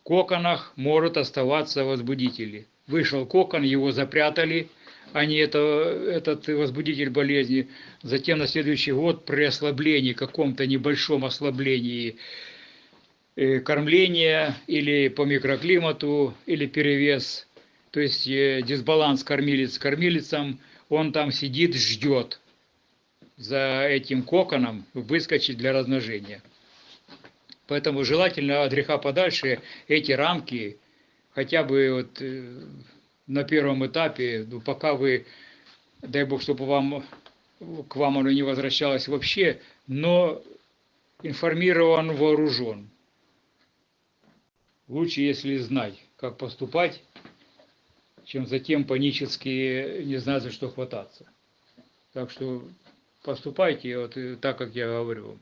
Коконах могут оставаться возбудители. Вышел кокон, его запрятали, не это, этот возбудитель болезни. Затем на следующий год при ослаблении, каком-то небольшом ослаблении Э, кормления или по микроклимату, или перевес, то есть э, дисбаланс кормилец с кормилицем, он там сидит, ждет за этим коконом выскочить для размножения. Поэтому желательно от греха подальше эти рамки, хотя бы вот э, на первом этапе, ну, пока вы, дай бог, чтобы вам, к вам оно не возвращалось вообще, но информирован, вооружен. Лучше, если знать, как поступать, чем затем панически не знать, за что хвататься. Так что поступайте вот так, как я говорю.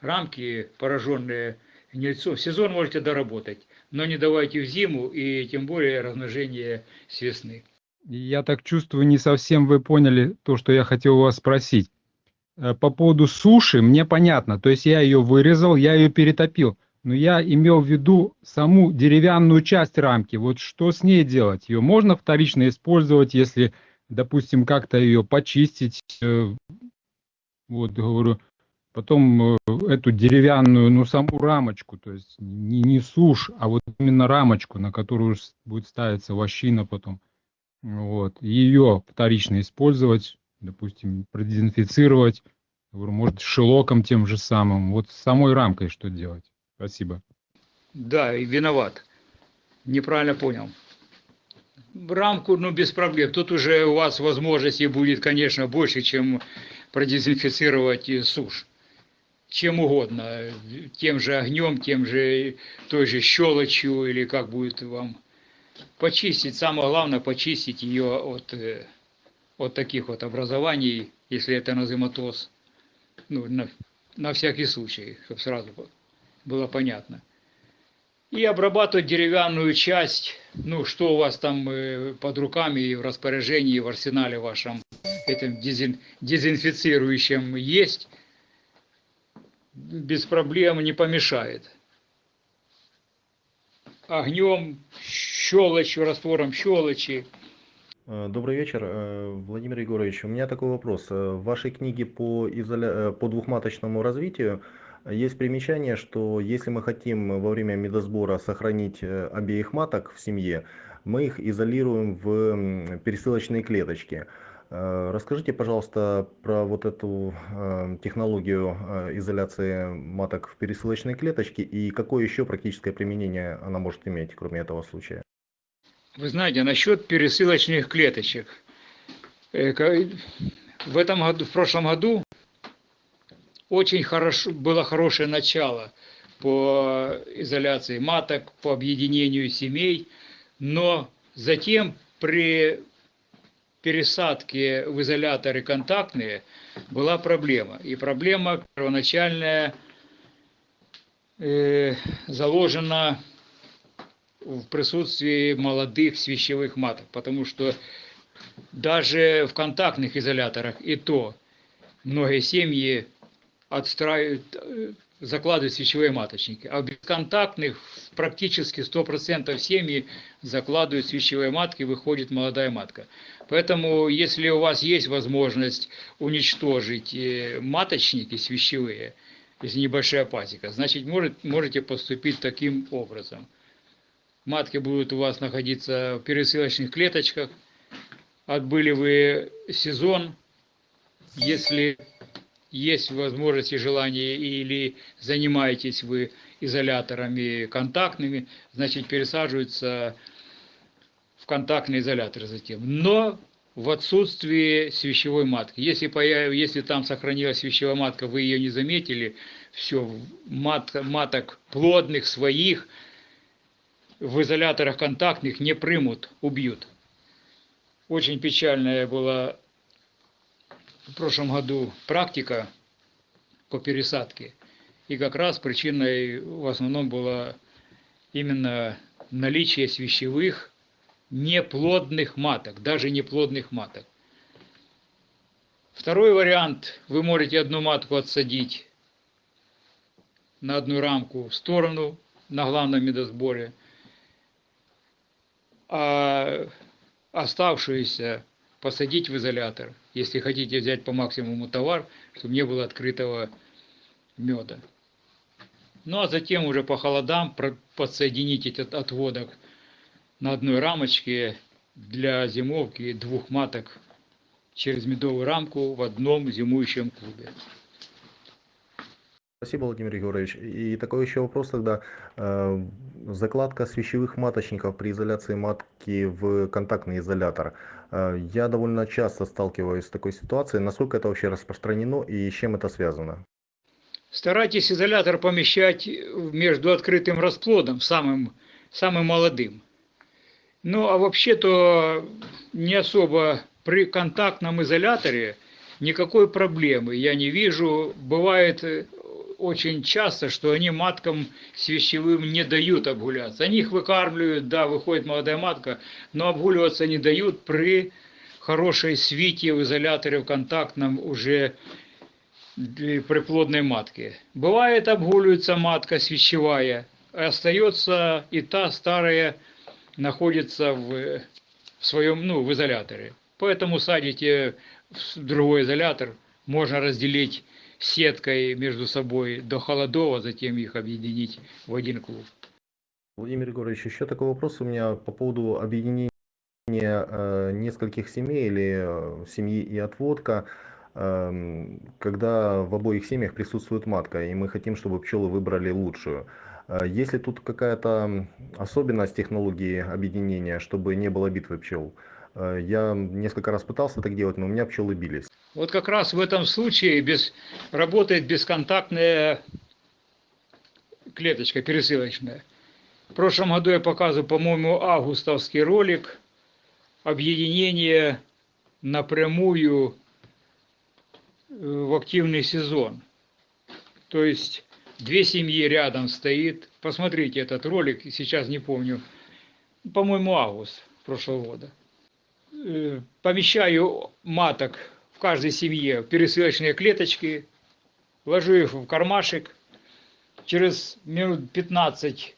Рамки, пораженные гнильцом, сезон можете доработать, но не давайте в зиму и тем более размножение с весны. Я так чувствую, не совсем вы поняли то, что я хотел у вас спросить. Э, по поводу суши мне понятно, то есть я ее вырезал, я ее перетопил но я имел в виду саму деревянную часть рамки. Вот что с ней делать? Ее можно вторично использовать, если, допустим, как-то ее почистить. Э, вот, говорю, потом э, эту деревянную, ну, саму рамочку, то есть не, не сушь, а вот именно рамочку, на которую будет ставиться вощина потом. Вот, ее вторично использовать, допустим, продезинфицировать, может, шелоком тем же самым. Вот с самой рамкой что делать? Спасибо. Да, и виноват. Неправильно понял. Рамку, ну, без проблем. Тут уже у вас возможностей будет, конечно, больше, чем продезинфицировать сушь. Чем угодно. Тем же огнем, тем же той же щелочью, или как будет вам почистить. Самое главное, почистить ее от, э, от таких вот образований, если это назематоз. Ну, на, на всякий случай, чтобы сразу было понятно. И обрабатывать деревянную часть, ну, что у вас там э, под руками и в распоряжении, и в арсенале вашем, этим дезин- дезинфицирующим есть, без проблем не помешает. Огнем, щелочью, раствором щелочи. Э, Добрый вечер, э, Владимир Егорович. У меня такой вопрос. Э, В вашей книге по, изоля... по двухматочному развитию есть примечание, что если мы хотим во время медосбора сохранить обеих маток в семье, мы их изолируем в пересылочные клеточки. Э, Расскажите, пожалуйста, про вот эту э, технологию э, изоляции маток в пересылочной клеточке и какое еще практическое применение она может иметь, кроме этого случая. Вы знаете, насчет пересылочных клеточек. В этом году, в прошлом году очень хорошо, было хорошее начало по изоляции маток, по объединению семей, но затем при пересадке в изоляторы контактные была проблема. И проблема первоначальная э, заложена в присутствии молодых свящевых маток, потому что даже в контактных изоляторах и то многие семьи отстраивают, э, закладывают свечевые маточники, а в бесконтактных практически 100% семьи закладывают свечевые матки, выходит молодая матка. Поэтому, если у вас есть возможность уничтожить э, маточники свящевые, если небольшая пасека, значит, может, можете поступить таким образом. Матки будут у вас находиться в пересылочных клеточках. Отбыли вы сезон, если есть возможность и желание или занимаетесь вы изоляторами контактными, значит пересаживаются в контактный изолятор затем. Но в отсутствии свящевой матки. Если, появ... если там сохранилась свящевая матка, вы ее не заметили, все, мат... маток плодных своих в изоляторах контактных не примут, убьют. Очень печальная была в прошлом году практика по пересадке. И как раз причиной в основном было именно наличие свящевых неплодных маток, даже неплодных маток. Второй вариант, вы можете одну матку отсадить на одну рамку в сторону на главном медосборе, а оставшуюся посадить в изолятор, если хотите взять по максимуму товар, чтобы не было открытого меда. Ну а затем уже по холодам подсоединить этот отводок на одной рамочке для зимовки двух маток через медовую рамку в одном зимующем клубе. Спасибо, Владимир Егорович. И такой еще вопрос тогда. Э, Закладка свечевых маточников при изоляции матки в контактный изолятор. Э, Я довольно часто сталкиваюсь с такой ситуацией. Насколько это вообще распространено и с чем это связано? Старайтесь изолятор помещать между открытым расплодом, самым, самым молодым. Ну, а вообще-то не особо при контактном изоляторе никакой проблемы я не вижу. Бывает э, очень часто, что они маткам свящевым не дают обгуляться. Они их выкармливают, да, выходит молодая матка, но обгуливаться не дают при хорошей свите в изоляторе в контактном уже для приплодной матки. Бывает обгуливается матка свящевая, а остается и та старая находится в, в своем, ну, в изоляторе. Поэтому садите в другой изолятор, можно разделить сеткой между собой до холодов, а затем их объединить в один клуб. Владимир Егорович, еще такой вопрос у меня по поводу объединения э, нескольких семей или э, семьи и отводка. Эм, Когда в обоих семьях присутствует матка, и мы хотим, чтобы пчелы выбрали лучшую. Э, Есть ли тут какая-то особенность технологии объединения, чтобы не было битвы пчел? Э, Я несколько раз пытался так делать, но у меня пчелы бились. Вот как раз в этом случае без, работает бесконтактная клеточка пересылочная. В прошлом году я показывал, по-моему, августовский ролик объединение напрямую э, в активный сезон. То есть две семьи рядом стоит. Посмотрите этот ролик, сейчас не помню. По-моему, август прошлого года. Э, Помещаю маток каждой семье пересылочные клеточки, ложу их в кармашек, через минут 15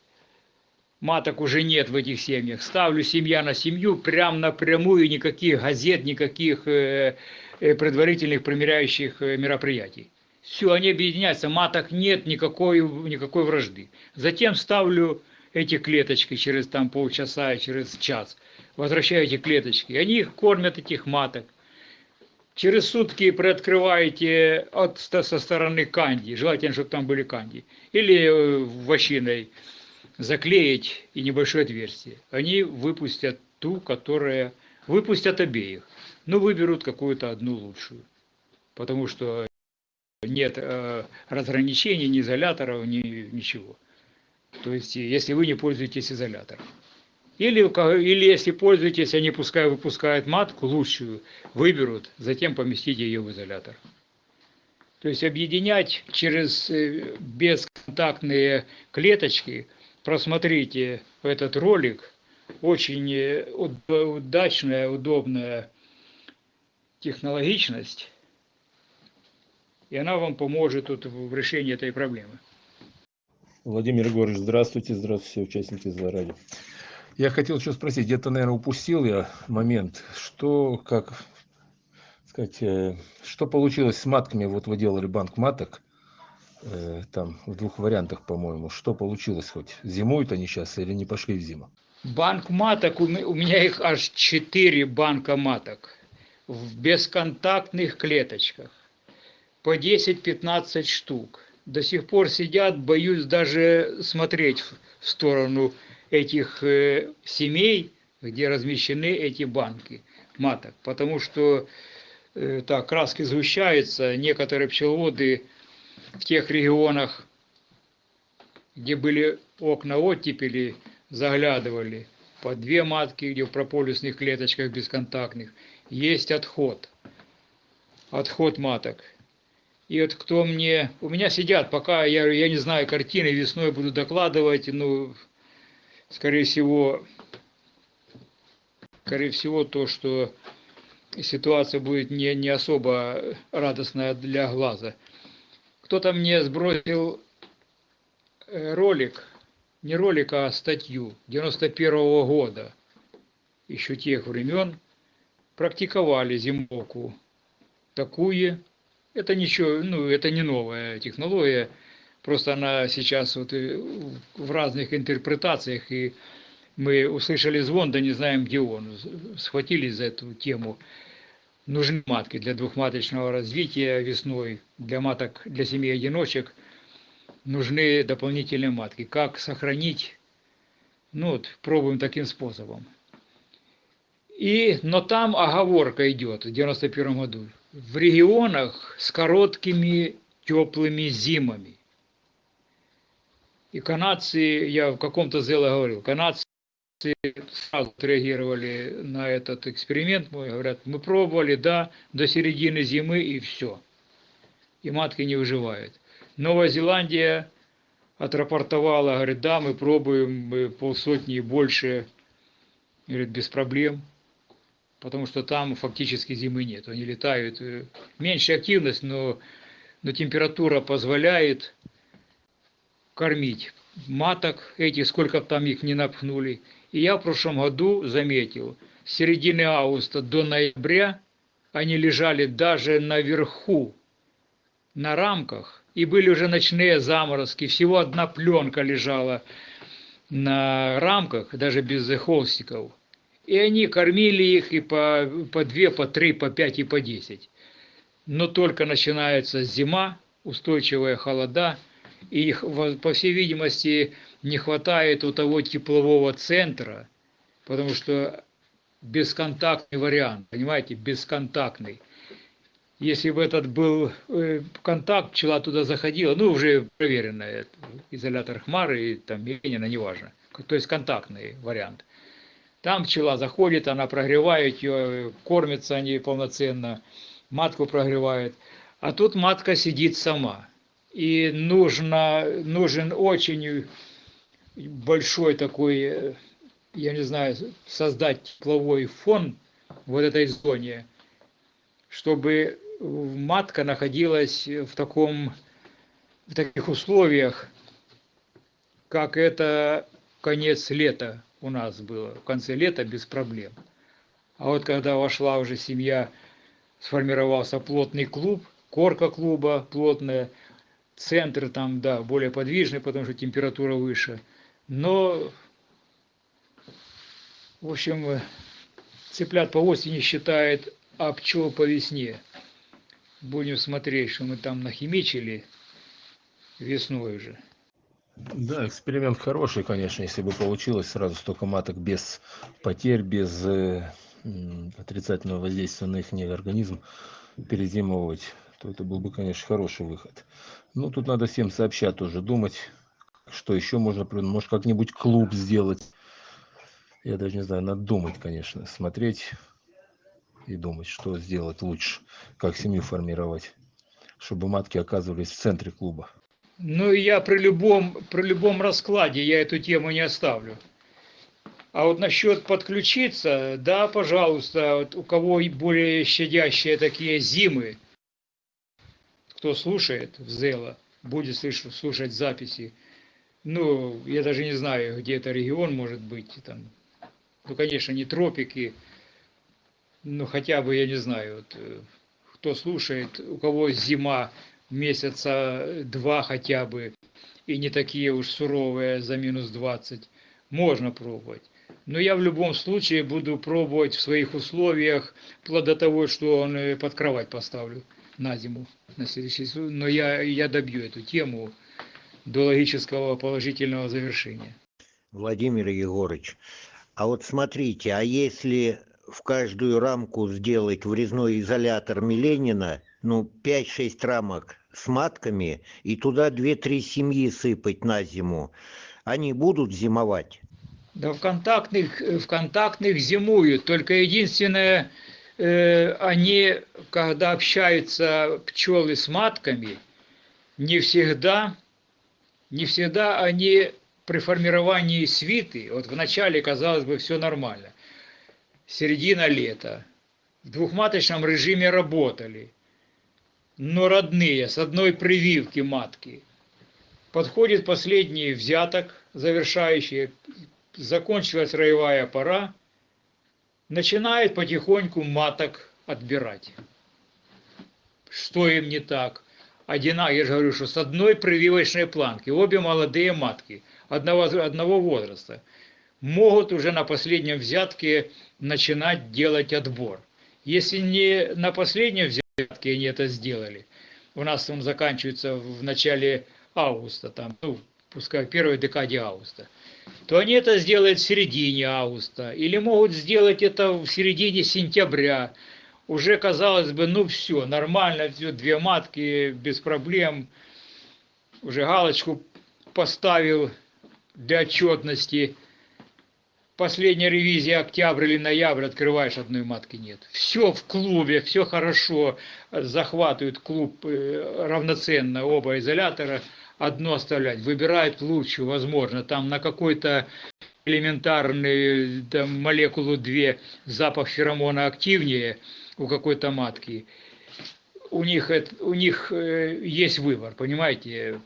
маток уже нет в этих семьях. Ставлю семья на семью, прям напрямую, никаких газет, никаких э, э, предварительных примеряющих мероприятий. Все, они объединяются, маток нет, никакой, никакой вражды. Затем ставлю эти клеточки через там полчаса, через час. Возвращаю эти клеточки. Они их кормят, этих маток. Через сутки приоткрываете от, со стороны канди, желательно, чтобы там были канди, или вощиной заклеить и небольшое отверстие. Они выпустят ту, которая... Выпустят обеих, но выберут какую-то одну лучшую. Потому что нет э, разграничений, ни изоляторов, ни ничего. То есть, если вы не пользуетесь изолятором. Или, или если пользуетесь, они пускай выпускают матку лучшую, выберут, затем поместите ее в изолятор. То есть объединять через бесконтактные клеточки, просмотрите этот ролик, очень удачная, удобная технологичность, и она вам поможет тут в решении этой проблемы. Владимир Егорович, здравствуйте, здравствуйте, все участники Злоради. Я хотел еще спросить, где-то, наверное, упустил я момент, что, как сказать, э, что получилось с матками, вот вы делали банк маток, э, там в двух вариантах, по-моему, что получилось хоть, зимуют они сейчас или не пошли в зиму? Банк маток, у меня их аж четыре банка маток в бесконтактных клеточках по 10-15 штук. До сих пор сидят, боюсь даже смотреть в сторону этих э, семей, где размещены эти банки маток. Потому что э, так, краски сгущаются, некоторые пчеловоды в тех регионах, где были окна оттепели, заглядывали по две матки, где в прополисных клеточках бесконтактных, есть отход. Отход маток. И вот кто мне... У меня сидят, пока я, я не знаю картины, весной буду докладывать, ну, скорее всего, скорее всего, то, что ситуация будет не, не особо радостная для глаза. Кто-то мне сбросил э, ролик, не ролик, а статью 91 -го года, еще тех времен, практиковали зимовку такую, это ничего, ну, это не новая технология, просто она сейчас вот в разных интерпретациях, и мы услышали звон, да не знаем, где он, схватились за эту тему. Нужны матки для двухматочного развития весной, для маток, для семьи одиночек нужны дополнительные матки. Как сохранить? Ну вот, пробуем таким способом. И, но там оговорка идет в 91 году в регионах с короткими теплыми зимами. И канадцы, я в каком-то зеле говорил, канадцы сразу отреагировали на этот эксперимент мой, говорят, мы пробовали, да, до середины зимы и все. И матки не выживают. Новая Зеландия отрапортовала, говорит, да, мы пробуем мы полсотни и больше, говорит, без проблем потому что там фактически зимы нет. Они летают, э, меньшая активность, но, но температура позволяет кормить маток этих, сколько там их не напхнули. И я в прошлом году заметил, с середины августа до ноября они лежали даже наверху, на рамках, и были уже ночные заморозки, всего одна пленка лежала на рамках, даже без холстиков. И они кормили их и по, по две, по три, по пять и по десять. Но только начинается зима, устойчивая холода, и их, по всей видимости, не хватает у того теплового центра, потому что бесконтактный вариант, понимаете, бесконтактный. Если бы этот был э, контакт, пчела туда заходила, ну, уже проверенная, изолятор Хмары и там Ленина, неважно, то есть контактный вариант – там пчела заходит, она прогревает ее, кормится они полноценно, матку прогревает. А тут матка сидит сама. И нужно, нужен очень большой такой, я не знаю, создать тепловой фон вот этой зоне, чтобы матка находилась в таком, в таких условиях, как это конец лета у нас было, в конце лета без проблем. А вот когда вошла уже семья, сформировался плотный клуб, корка клуба плотная, центр там, да, более подвижный, потому что температура выше. Но, в общем, цыплят по осени считает, а пчел по весне. Будем смотреть, что мы там нахимичили весной уже. Да, эксперимент хороший, конечно, если бы получилось сразу столько маток без потерь, без э, отрицательного воздействия на их организм перезимовывать, то это был бы, конечно, хороший выход. Ну, тут надо всем сообща тоже думать, что еще можно, может, как-нибудь клуб сделать. Я даже не знаю, надо думать, конечно, смотреть и думать, что сделать лучше, как семью формировать, чтобы матки оказывались в центре клуба. Ну, я при любом, при любом раскладе я эту тему не оставлю. А вот насчет подключиться, да, пожалуйста, вот у кого более щадящие такие зимы, кто слушает в Зела, будет слушать записи. Ну, я даже не знаю, где это регион может быть. Там. Ну, конечно, не тропики, но хотя бы, я не знаю, вот, э, кто слушает, у кого зима месяца два хотя бы, и не такие уж суровые за минус 20, можно пробовать. Но я в любом случае буду пробовать в своих условиях, вплоть до того, что он э, под кровать поставлю на зиму, на следующий Но я, я добью эту тему до логического положительного завершения. Владимир Егорович, а вот смотрите, а если в каждую рамку сделать врезной изолятор Миленина, ну, 5-6 рамок с матками, и туда 2-3 семьи сыпать на зиму, они будут зимовать? Да в контактных, в контактных зимуют, только единственное, э, они, когда общаются пчелы с матками, не всегда, не всегда они при формировании свиты, вот вначале казалось бы все нормально, середина лета, в двухматочном режиме работали, но родные, с одной прививки матки. Подходит последний взяток, завершающий, закончилась роевая пора, начинает потихоньку маток отбирать. Что им не так? Одина, я же говорю, что с одной прививочной планки, обе молодые матки, одного, одного возраста, могут уже на последнем взятке начинать делать отбор. Если не на последнем взятке они это сделали, у нас он заканчивается в начале августа, там, ну, пускай в первой декаде августа, то они это сделают в середине августа, или могут сделать это в середине сентября. Уже, казалось бы, ну все, нормально, все, две матки, без проблем. Уже галочку поставил для отчетности последняя ревизия октябрь или ноябрь, открываешь, одной матки нет. Все в клубе, все хорошо, захватывают клуб э, равноценно, оба изолятора, одно оставлять, выбирают лучшую, возможно, там на какой-то элементарный там, молекулу 2 запах феромона активнее у какой-то матки. У них, у них э, есть выбор, понимаете?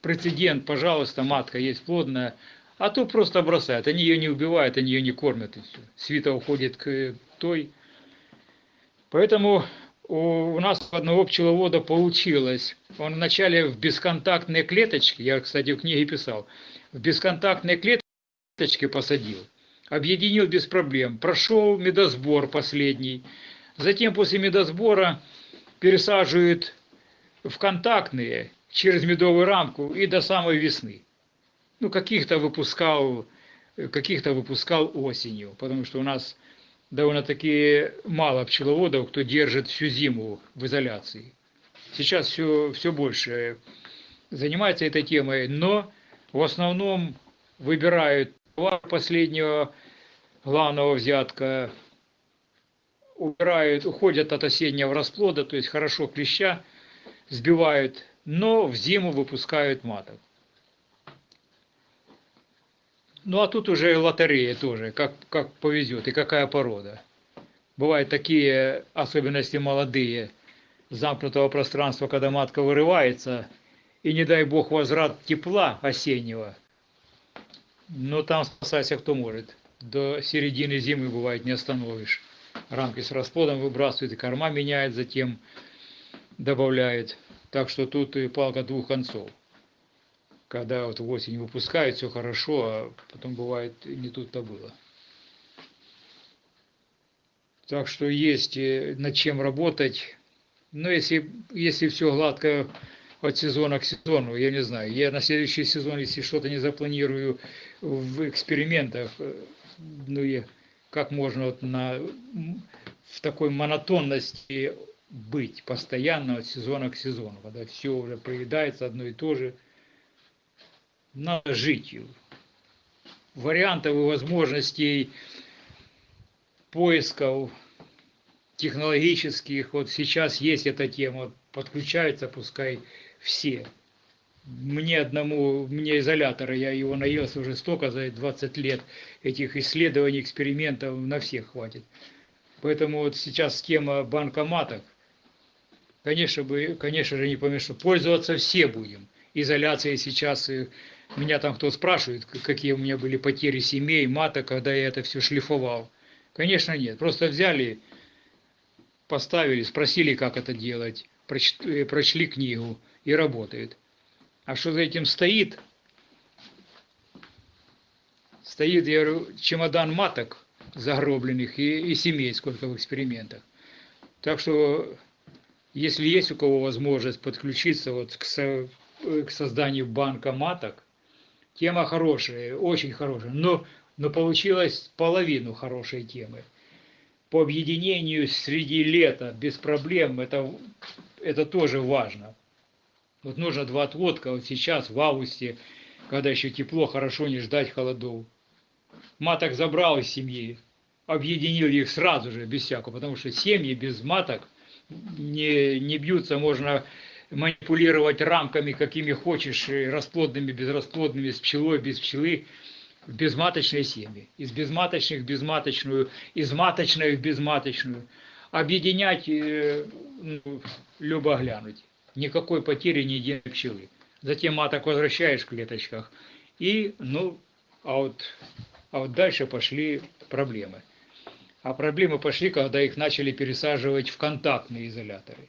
Прецедент, пожалуйста, матка есть плодная, а то просто бросают. Они ее не убивают, они ее не кормят. Свита уходит к той. Поэтому у нас одного пчеловода получилось. Он вначале в бесконтактные клеточки, я, кстати, в книге писал, в бесконтактные клеточки посадил. Объединил без проблем. Прошел медосбор последний. Затем после медосбора пересаживают в контактные через медовую рамку и до самой весны ну, каких-то выпускал, каких-то выпускал осенью, потому что у нас довольно-таки мало пчеловодов, кто держит всю зиму в изоляции. Сейчас все, все больше занимается этой темой, но в основном выбирают последнего главного взятка, убирают, уходят от осеннего расплода, то есть хорошо клеща сбивают, но в зиму выпускают маток. Ну а тут уже лотерея тоже, как, как повезет и какая порода. Бывают такие особенности молодые замкнутого пространства, когда матка вырывается, и не дай бог возврат тепла осеннего, но там спасайся кто может. До середины зимы бывает не остановишь. Рамки с расплодом выбрасывают, и корма меняет, затем добавляет. Так что тут и палка двух концов. Когда вот в осень выпускают, все хорошо, а потом бывает не тут-то было. Так что есть э, над чем работать. Но если, если все гладко от сезона к сезону, я не знаю. Я на следующий сезон, если что-то не запланирую в экспериментах, э, ну и как можно вот на, в такой монотонности быть постоянно от сезона к сезону, когда все уже поедается одно и то же. Надо жить. Вариантов и возможностей поисков технологических, вот сейчас есть эта тема, подключаются пускай все. Мне одному, мне изолятора, я его наелся уже столько за 20 лет, этих исследований, экспериментов на всех хватит. Поэтому вот сейчас тема банкоматов, конечно, бы, конечно же, не помешает. Пользоваться все будем. Изоляция сейчас, меня там кто спрашивает, какие у меня были потери семей, мата, когда я это все шлифовал. Конечно, нет. Просто взяли, поставили, спросили, как это делать, прочли, прочли книгу и работает. А что за этим стоит? Стоит, я говорю, чемодан маток загробленных и, и семей, сколько в экспериментах. Так что, если есть у кого возможность подключиться вот к, со, к созданию банка маток, тема хорошая, очень хорошая, но но получилось половину хорошей темы. По объединению среди лета без проблем, это, это тоже важно. Вот нужно два отводка вот сейчас, в августе, когда еще тепло, хорошо не ждать холодов. Маток забрал из семьи, объединил их сразу же, без всякого, потому что семьи без маток не, не бьются, можно манипулировать рамками, какими хочешь, расплодными, безрасплодными, с пчелой, без пчелы – в безматочные семьи, из безматочных в безматочную, из маточной в безматочную, объединять, э, ну, любо глянуть. Никакой потери ни единой пчелы. Затем маток возвращаешь в клеточках. И, ну, а вот, а вот дальше пошли проблемы. А проблемы пошли, когда их начали пересаживать в контактные изоляторы.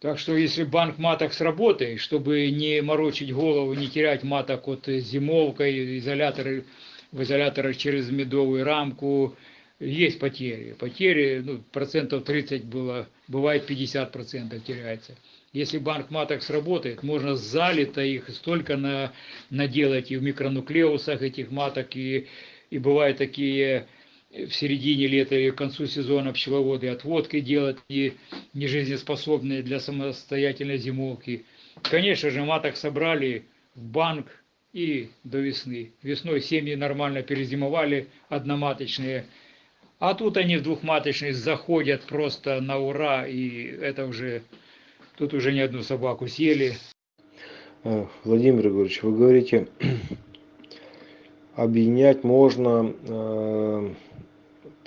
Так что если банк маток сработает, чтобы не морочить голову, не терять маток от зимовкой, изоляторы, в изоляторах через медовую рамку, есть потери. Потери, ну, процентов 30 было, бывает 50 процентов теряется. Если банк маток сработает, можно залито их столько на, наделать и в микронуклеусах этих маток, и, и бывают такие в середине лета и к концу сезона пчеловоды отводки делать не, не жизнеспособные для самостоятельной зимовки. Конечно же, маток собрали в банк и до весны. Весной семьи нормально перезимовали, одноматочные. А тут они в двухматочные заходят просто на ура, и это уже, тут уже не одну собаку съели. Э, Владимир Егорович, вы говорите, объединять можно э,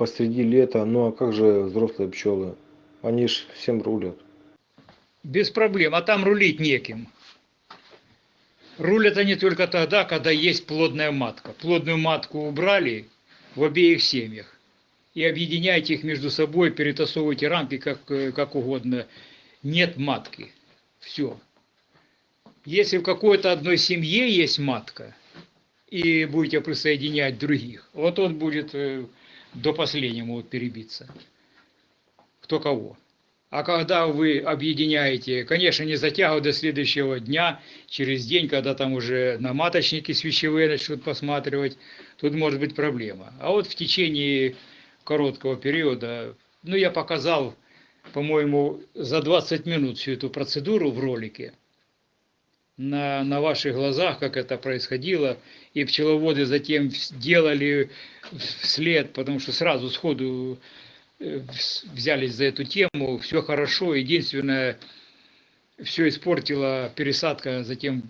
посреди лета, ну а как же взрослые пчелы? Они ж всем рулят. Без проблем, а там рулить неким. Рулят они только тогда, когда есть плодная матка. Плодную матку убрали в обеих семьях. И объединяйте их между собой, перетасовывайте рамки как, как угодно. Нет матки. Все. Если в какой-то одной семье есть матка, и будете присоединять других, вот он будет э, до последнего могут перебиться. Кто кого. А когда вы объединяете, конечно, не затягивать до следующего дня, через день, когда там уже на маточники свечевые начнут посматривать, тут может быть проблема. А вот в течение короткого периода, ну, я показал, по-моему, за 20 минут всю эту процедуру в ролике, на, на ваших глазах, как это происходило, и пчеловоды затем делали вслед, потому что сразу сходу э, взялись за эту тему, все хорошо, единственное, все испортила пересадка затем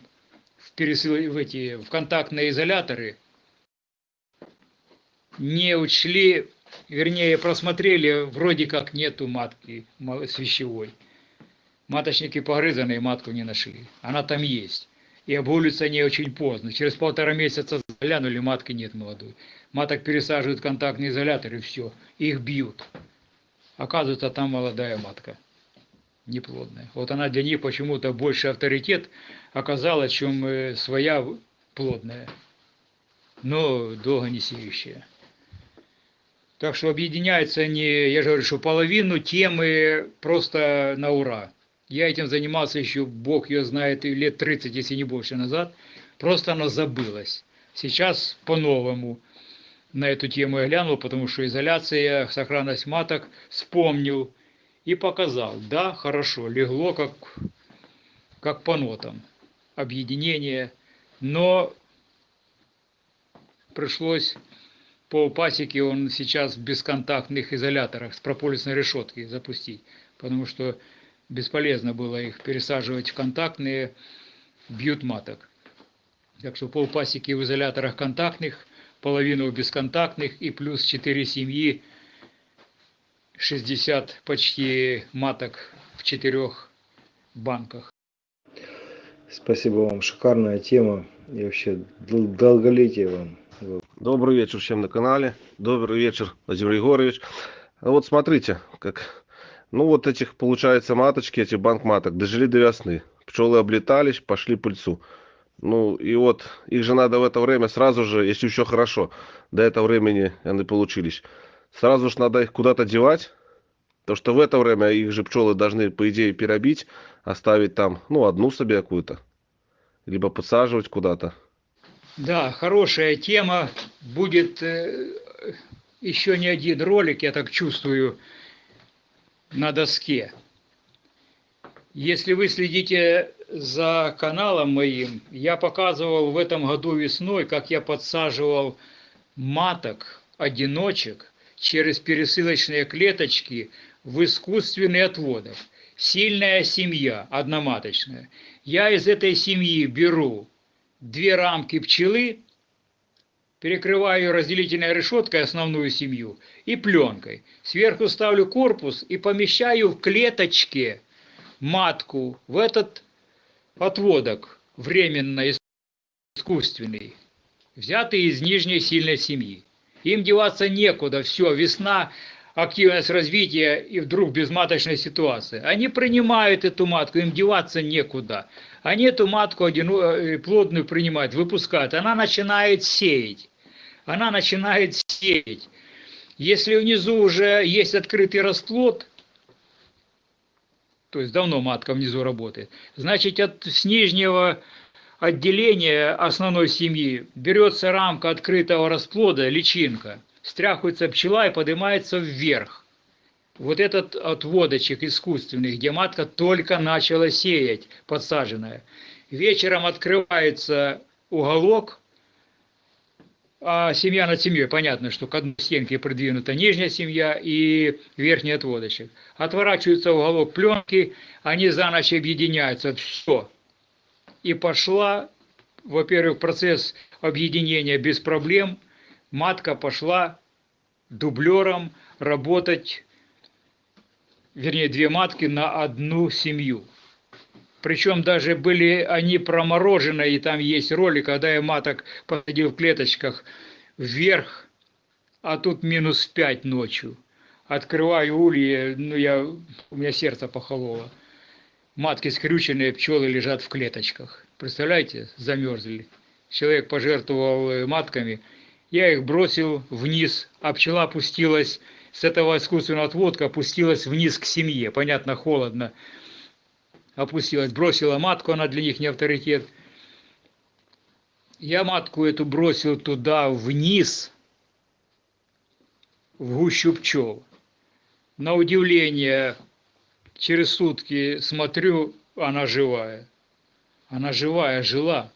в, пересыл, в, эти, в контактные изоляторы, не учли вернее, просмотрели, вроде как нету матки свящевой. Маточники погрызанные, матку не нашли. Она там есть. И обгуливаются они очень поздно. Через полтора месяца заглянули, матки нет молодой. Маток пересаживают в контактный изолятор и все. Их бьют. Оказывается, там молодая матка. Неплодная. Вот она для них почему-то больше авторитет оказала, чем э, своя плодная. Но долго не сеющая. Так что объединяются они, я же говорю, что половину темы просто на ура. Я этим занимался еще, бог ее знает, лет 30, если не больше назад. Просто оно забылось. Сейчас по-новому на эту тему я глянул, потому что изоляция, сохранность маток вспомнил и показал. Да, хорошо, легло как, как по нотам. Объединение. Но пришлось по пасеке он сейчас в бесконтактных изоляторах с прополисной решеткой запустить, потому что бесполезно было их пересаживать в контактные, бьют маток. Так что полпасеки в изоляторах контактных, половину в бесконтактных и плюс 4 семьи, 60 почти маток в четырех банках. Спасибо вам, шикарная тема и вообще долголетие вам. Добрый вечер всем на канале. Добрый вечер, Владимир Егорович. Вот смотрите, как, ну вот этих, получается, маточки, эти банк маток, дожили до весны. Пчелы облетались, пошли пыльцу. Ну и вот, их же надо в это время сразу же, если еще хорошо, до этого времени они получились. Сразу же надо их куда-то девать, то что в это время их же пчелы должны, по идее, перебить, оставить там, ну, одну себе какую-то. Либо подсаживать куда-то. Да, хорошая тема. Будет э, еще не один ролик, я так чувствую, на доске. Если вы следите за каналом моим, я показывал в этом году весной, как я подсаживал маток, одиночек через пересылочные клеточки в искусственный отводок. Сильная семья, одноматочная. Я из этой семьи беру две рамки пчелы, перекрываю разделительной решеткой основную семью и пленкой. Сверху ставлю корпус и помещаю в клеточке матку в этот отводок временно искусственный, взятый из нижней сильной семьи. Им деваться некуда, все, весна, активность развития и вдруг безматочная ситуация. Они принимают эту матку, им деваться некуда. Они эту матку одину, э, плодную принимают, выпускают. Она начинает сеять. Она начинает сеять. Если внизу уже есть открытый расплод, то есть давно матка внизу работает, значит от, с нижнего отделения основной семьи берется рамка открытого расплода, личинка, стряхивается пчела и поднимается вверх. Вот этот отводочек искусственный, где матка только начала сеять, подсаженная. Вечером открывается уголок, а семья над семьей, понятно, что к одной стенке придвинута нижняя семья и верхний отводочек. Отворачивается уголок пленки, они за ночь объединяются, все. И пошла, во-первых, процесс объединения без проблем, матка пошла дублером работать, вернее, две матки на одну семью. Причем даже были они проморожены, и там есть ролик, когда я маток посадил в клеточках вверх, а тут минус 5 ночью. Открываю ульи, ну я, у меня сердце похололо. Матки скрюченные, пчелы лежат в клеточках. Представляете, замерзли. Человек пожертвовал э, матками, я их бросил вниз, а пчела опустилась с этого искусственного отводка, опустилась вниз к семье. Понятно, холодно опустилась, бросила матку, она для них не авторитет. Я матку эту бросил туда вниз, в гущу пчел. На удивление, через сутки смотрю, она живая. Она живая, жила.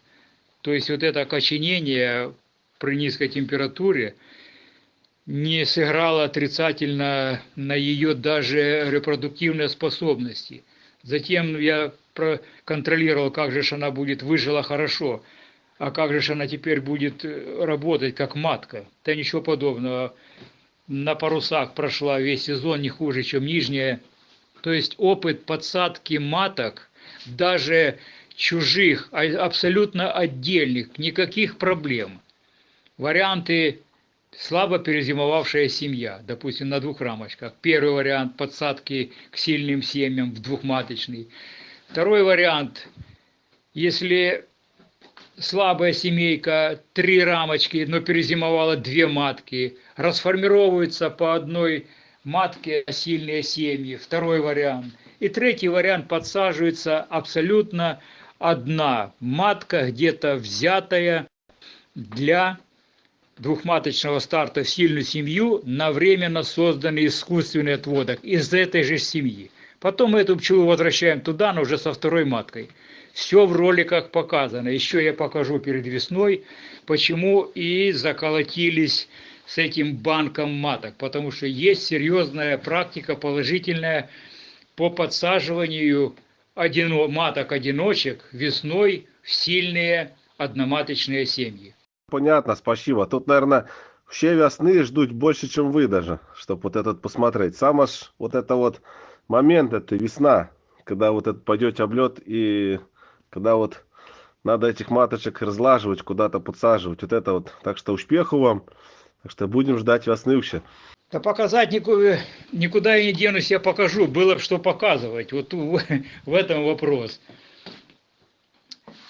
То есть вот это окоченение при низкой температуре не сыграло отрицательно на ее даже репродуктивные способности – Затем я проконтролировал, как же она будет, выжила хорошо, а как же она теперь будет э, работать как матка. Да ничего подобного. на парусах прошла весь сезон не хуже, чем нижняя. То есть опыт подсадки маток, даже чужих, а абсолютно отдельных, никаких проблем. Варианты слабо перезимовавшая семья, допустим, на двух рамочках. Первый вариант подсадки к сильным семьям в двухматочный. Второй вариант, если слабая семейка, три рамочки, но перезимовала две матки, расформировываются по одной матке сильные семьи. Второй вариант. И третий вариант подсаживается абсолютно одна матка, где-то взятая для двухматочного старта в сильную семью на временно созданный искусственный отводок из этой же семьи. Потом мы эту пчелу возвращаем туда, но уже со второй маткой. Все в роликах показано. Еще я покажу перед весной, почему и заколотились с этим банком маток. Потому что есть серьезная практика положительная по подсаживанию одино, маток-одиночек весной в сильные одноматочные семьи. Понятно, спасибо. Тут, наверное, все весны ждут больше, чем вы даже, чтобы вот этот посмотреть. Сам аж вот это вот момент, это весна, когда вот этот пойдете облет и когда вот надо этих маточек разлаживать, куда-то подсаживать. Вот это вот. Так что успеху вам. Так что будем ждать весны вообще. Да показать никуда, никуда я не денусь, я покажу. Было бы что показывать. Вот в, в этом вопрос.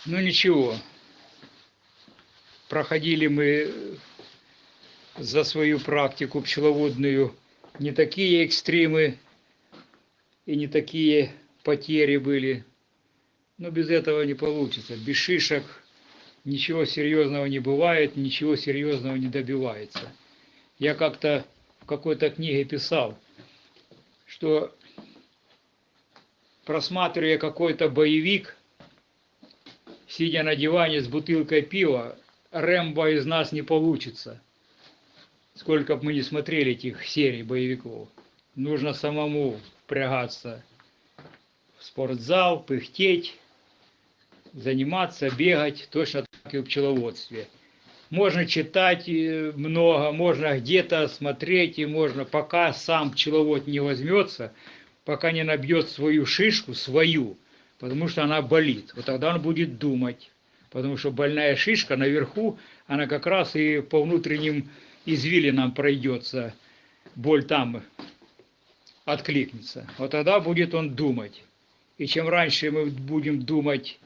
Ну ничего. Проходили мы за свою практику пчеловодную не такие экстримы и не такие потери были. Но без этого не получится. Без шишек ничего серьезного не бывает, ничего серьезного не добивается. Я как-то в какой-то книге писал, что просматривая какой-то боевик, сидя на диване с бутылкой пива, Рэмбо из нас не получится. Сколько бы мы не смотрели этих серий боевиков. Нужно самому впрягаться в спортзал, пыхтеть, заниматься, бегать, точно так и в пчеловодстве. Можно читать э, много, можно где-то смотреть, и можно, пока сам пчеловод не возьмется, пока не набьет свою шишку, свою, потому что она болит. Вот тогда он будет думать, потому что больная шишка наверху, она как раз и по внутренним извилинам пройдется, боль там откликнется. Вот тогда будет он думать. И чем раньше мы будем думать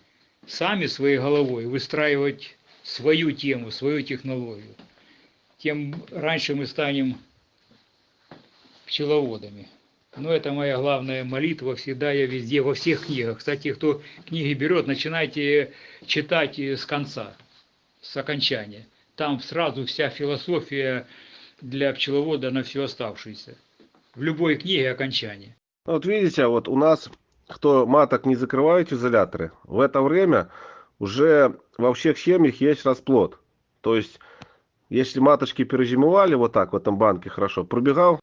сами своей головой, выстраивать свою тему, свою технологию, тем раньше мы станем пчеловодами. Но это моя главная молитва, всегда я везде, во всех книгах. Кстати, кто книги берет, начинайте читать с конца, с окончания. Там сразу вся философия для пчеловода на все оставшееся. В любой книге окончание. Вот видите, вот у нас кто маток не закрывают изоляторы, в это время уже во всех семьях есть расплод. То есть, если маточки перезимовали вот так в этом банке хорошо, пробегал,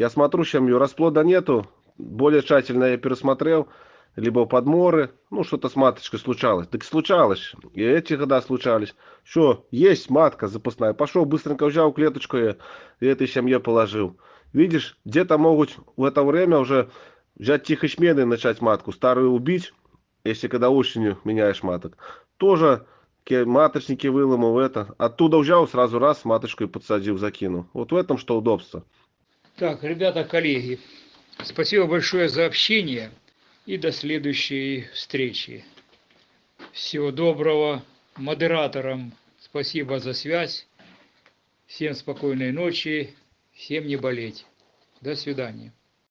я смотрю, семью расплода нету, более тщательно я пересмотрел, либо подморы, ну что-то с маточкой случалось. Так случалось, и эти года случались. Что, есть матка запасная, пошел, быстренько взял клеточку и этой семье положил. Видишь, где-то могут в это время уже взять тихочмены и начать матку, старую убить, если когда осенью меняешь маток. Тоже маточники выломал это. Оттуда взял, сразу раз маточку и подсадил, закинул. Вот в этом что удобство. Так, ребята, коллеги, спасибо большое за общение и до следующей встречи. Всего доброго. Модераторам спасибо за связь. Всем спокойной ночи. Всем не болеть. До свидания.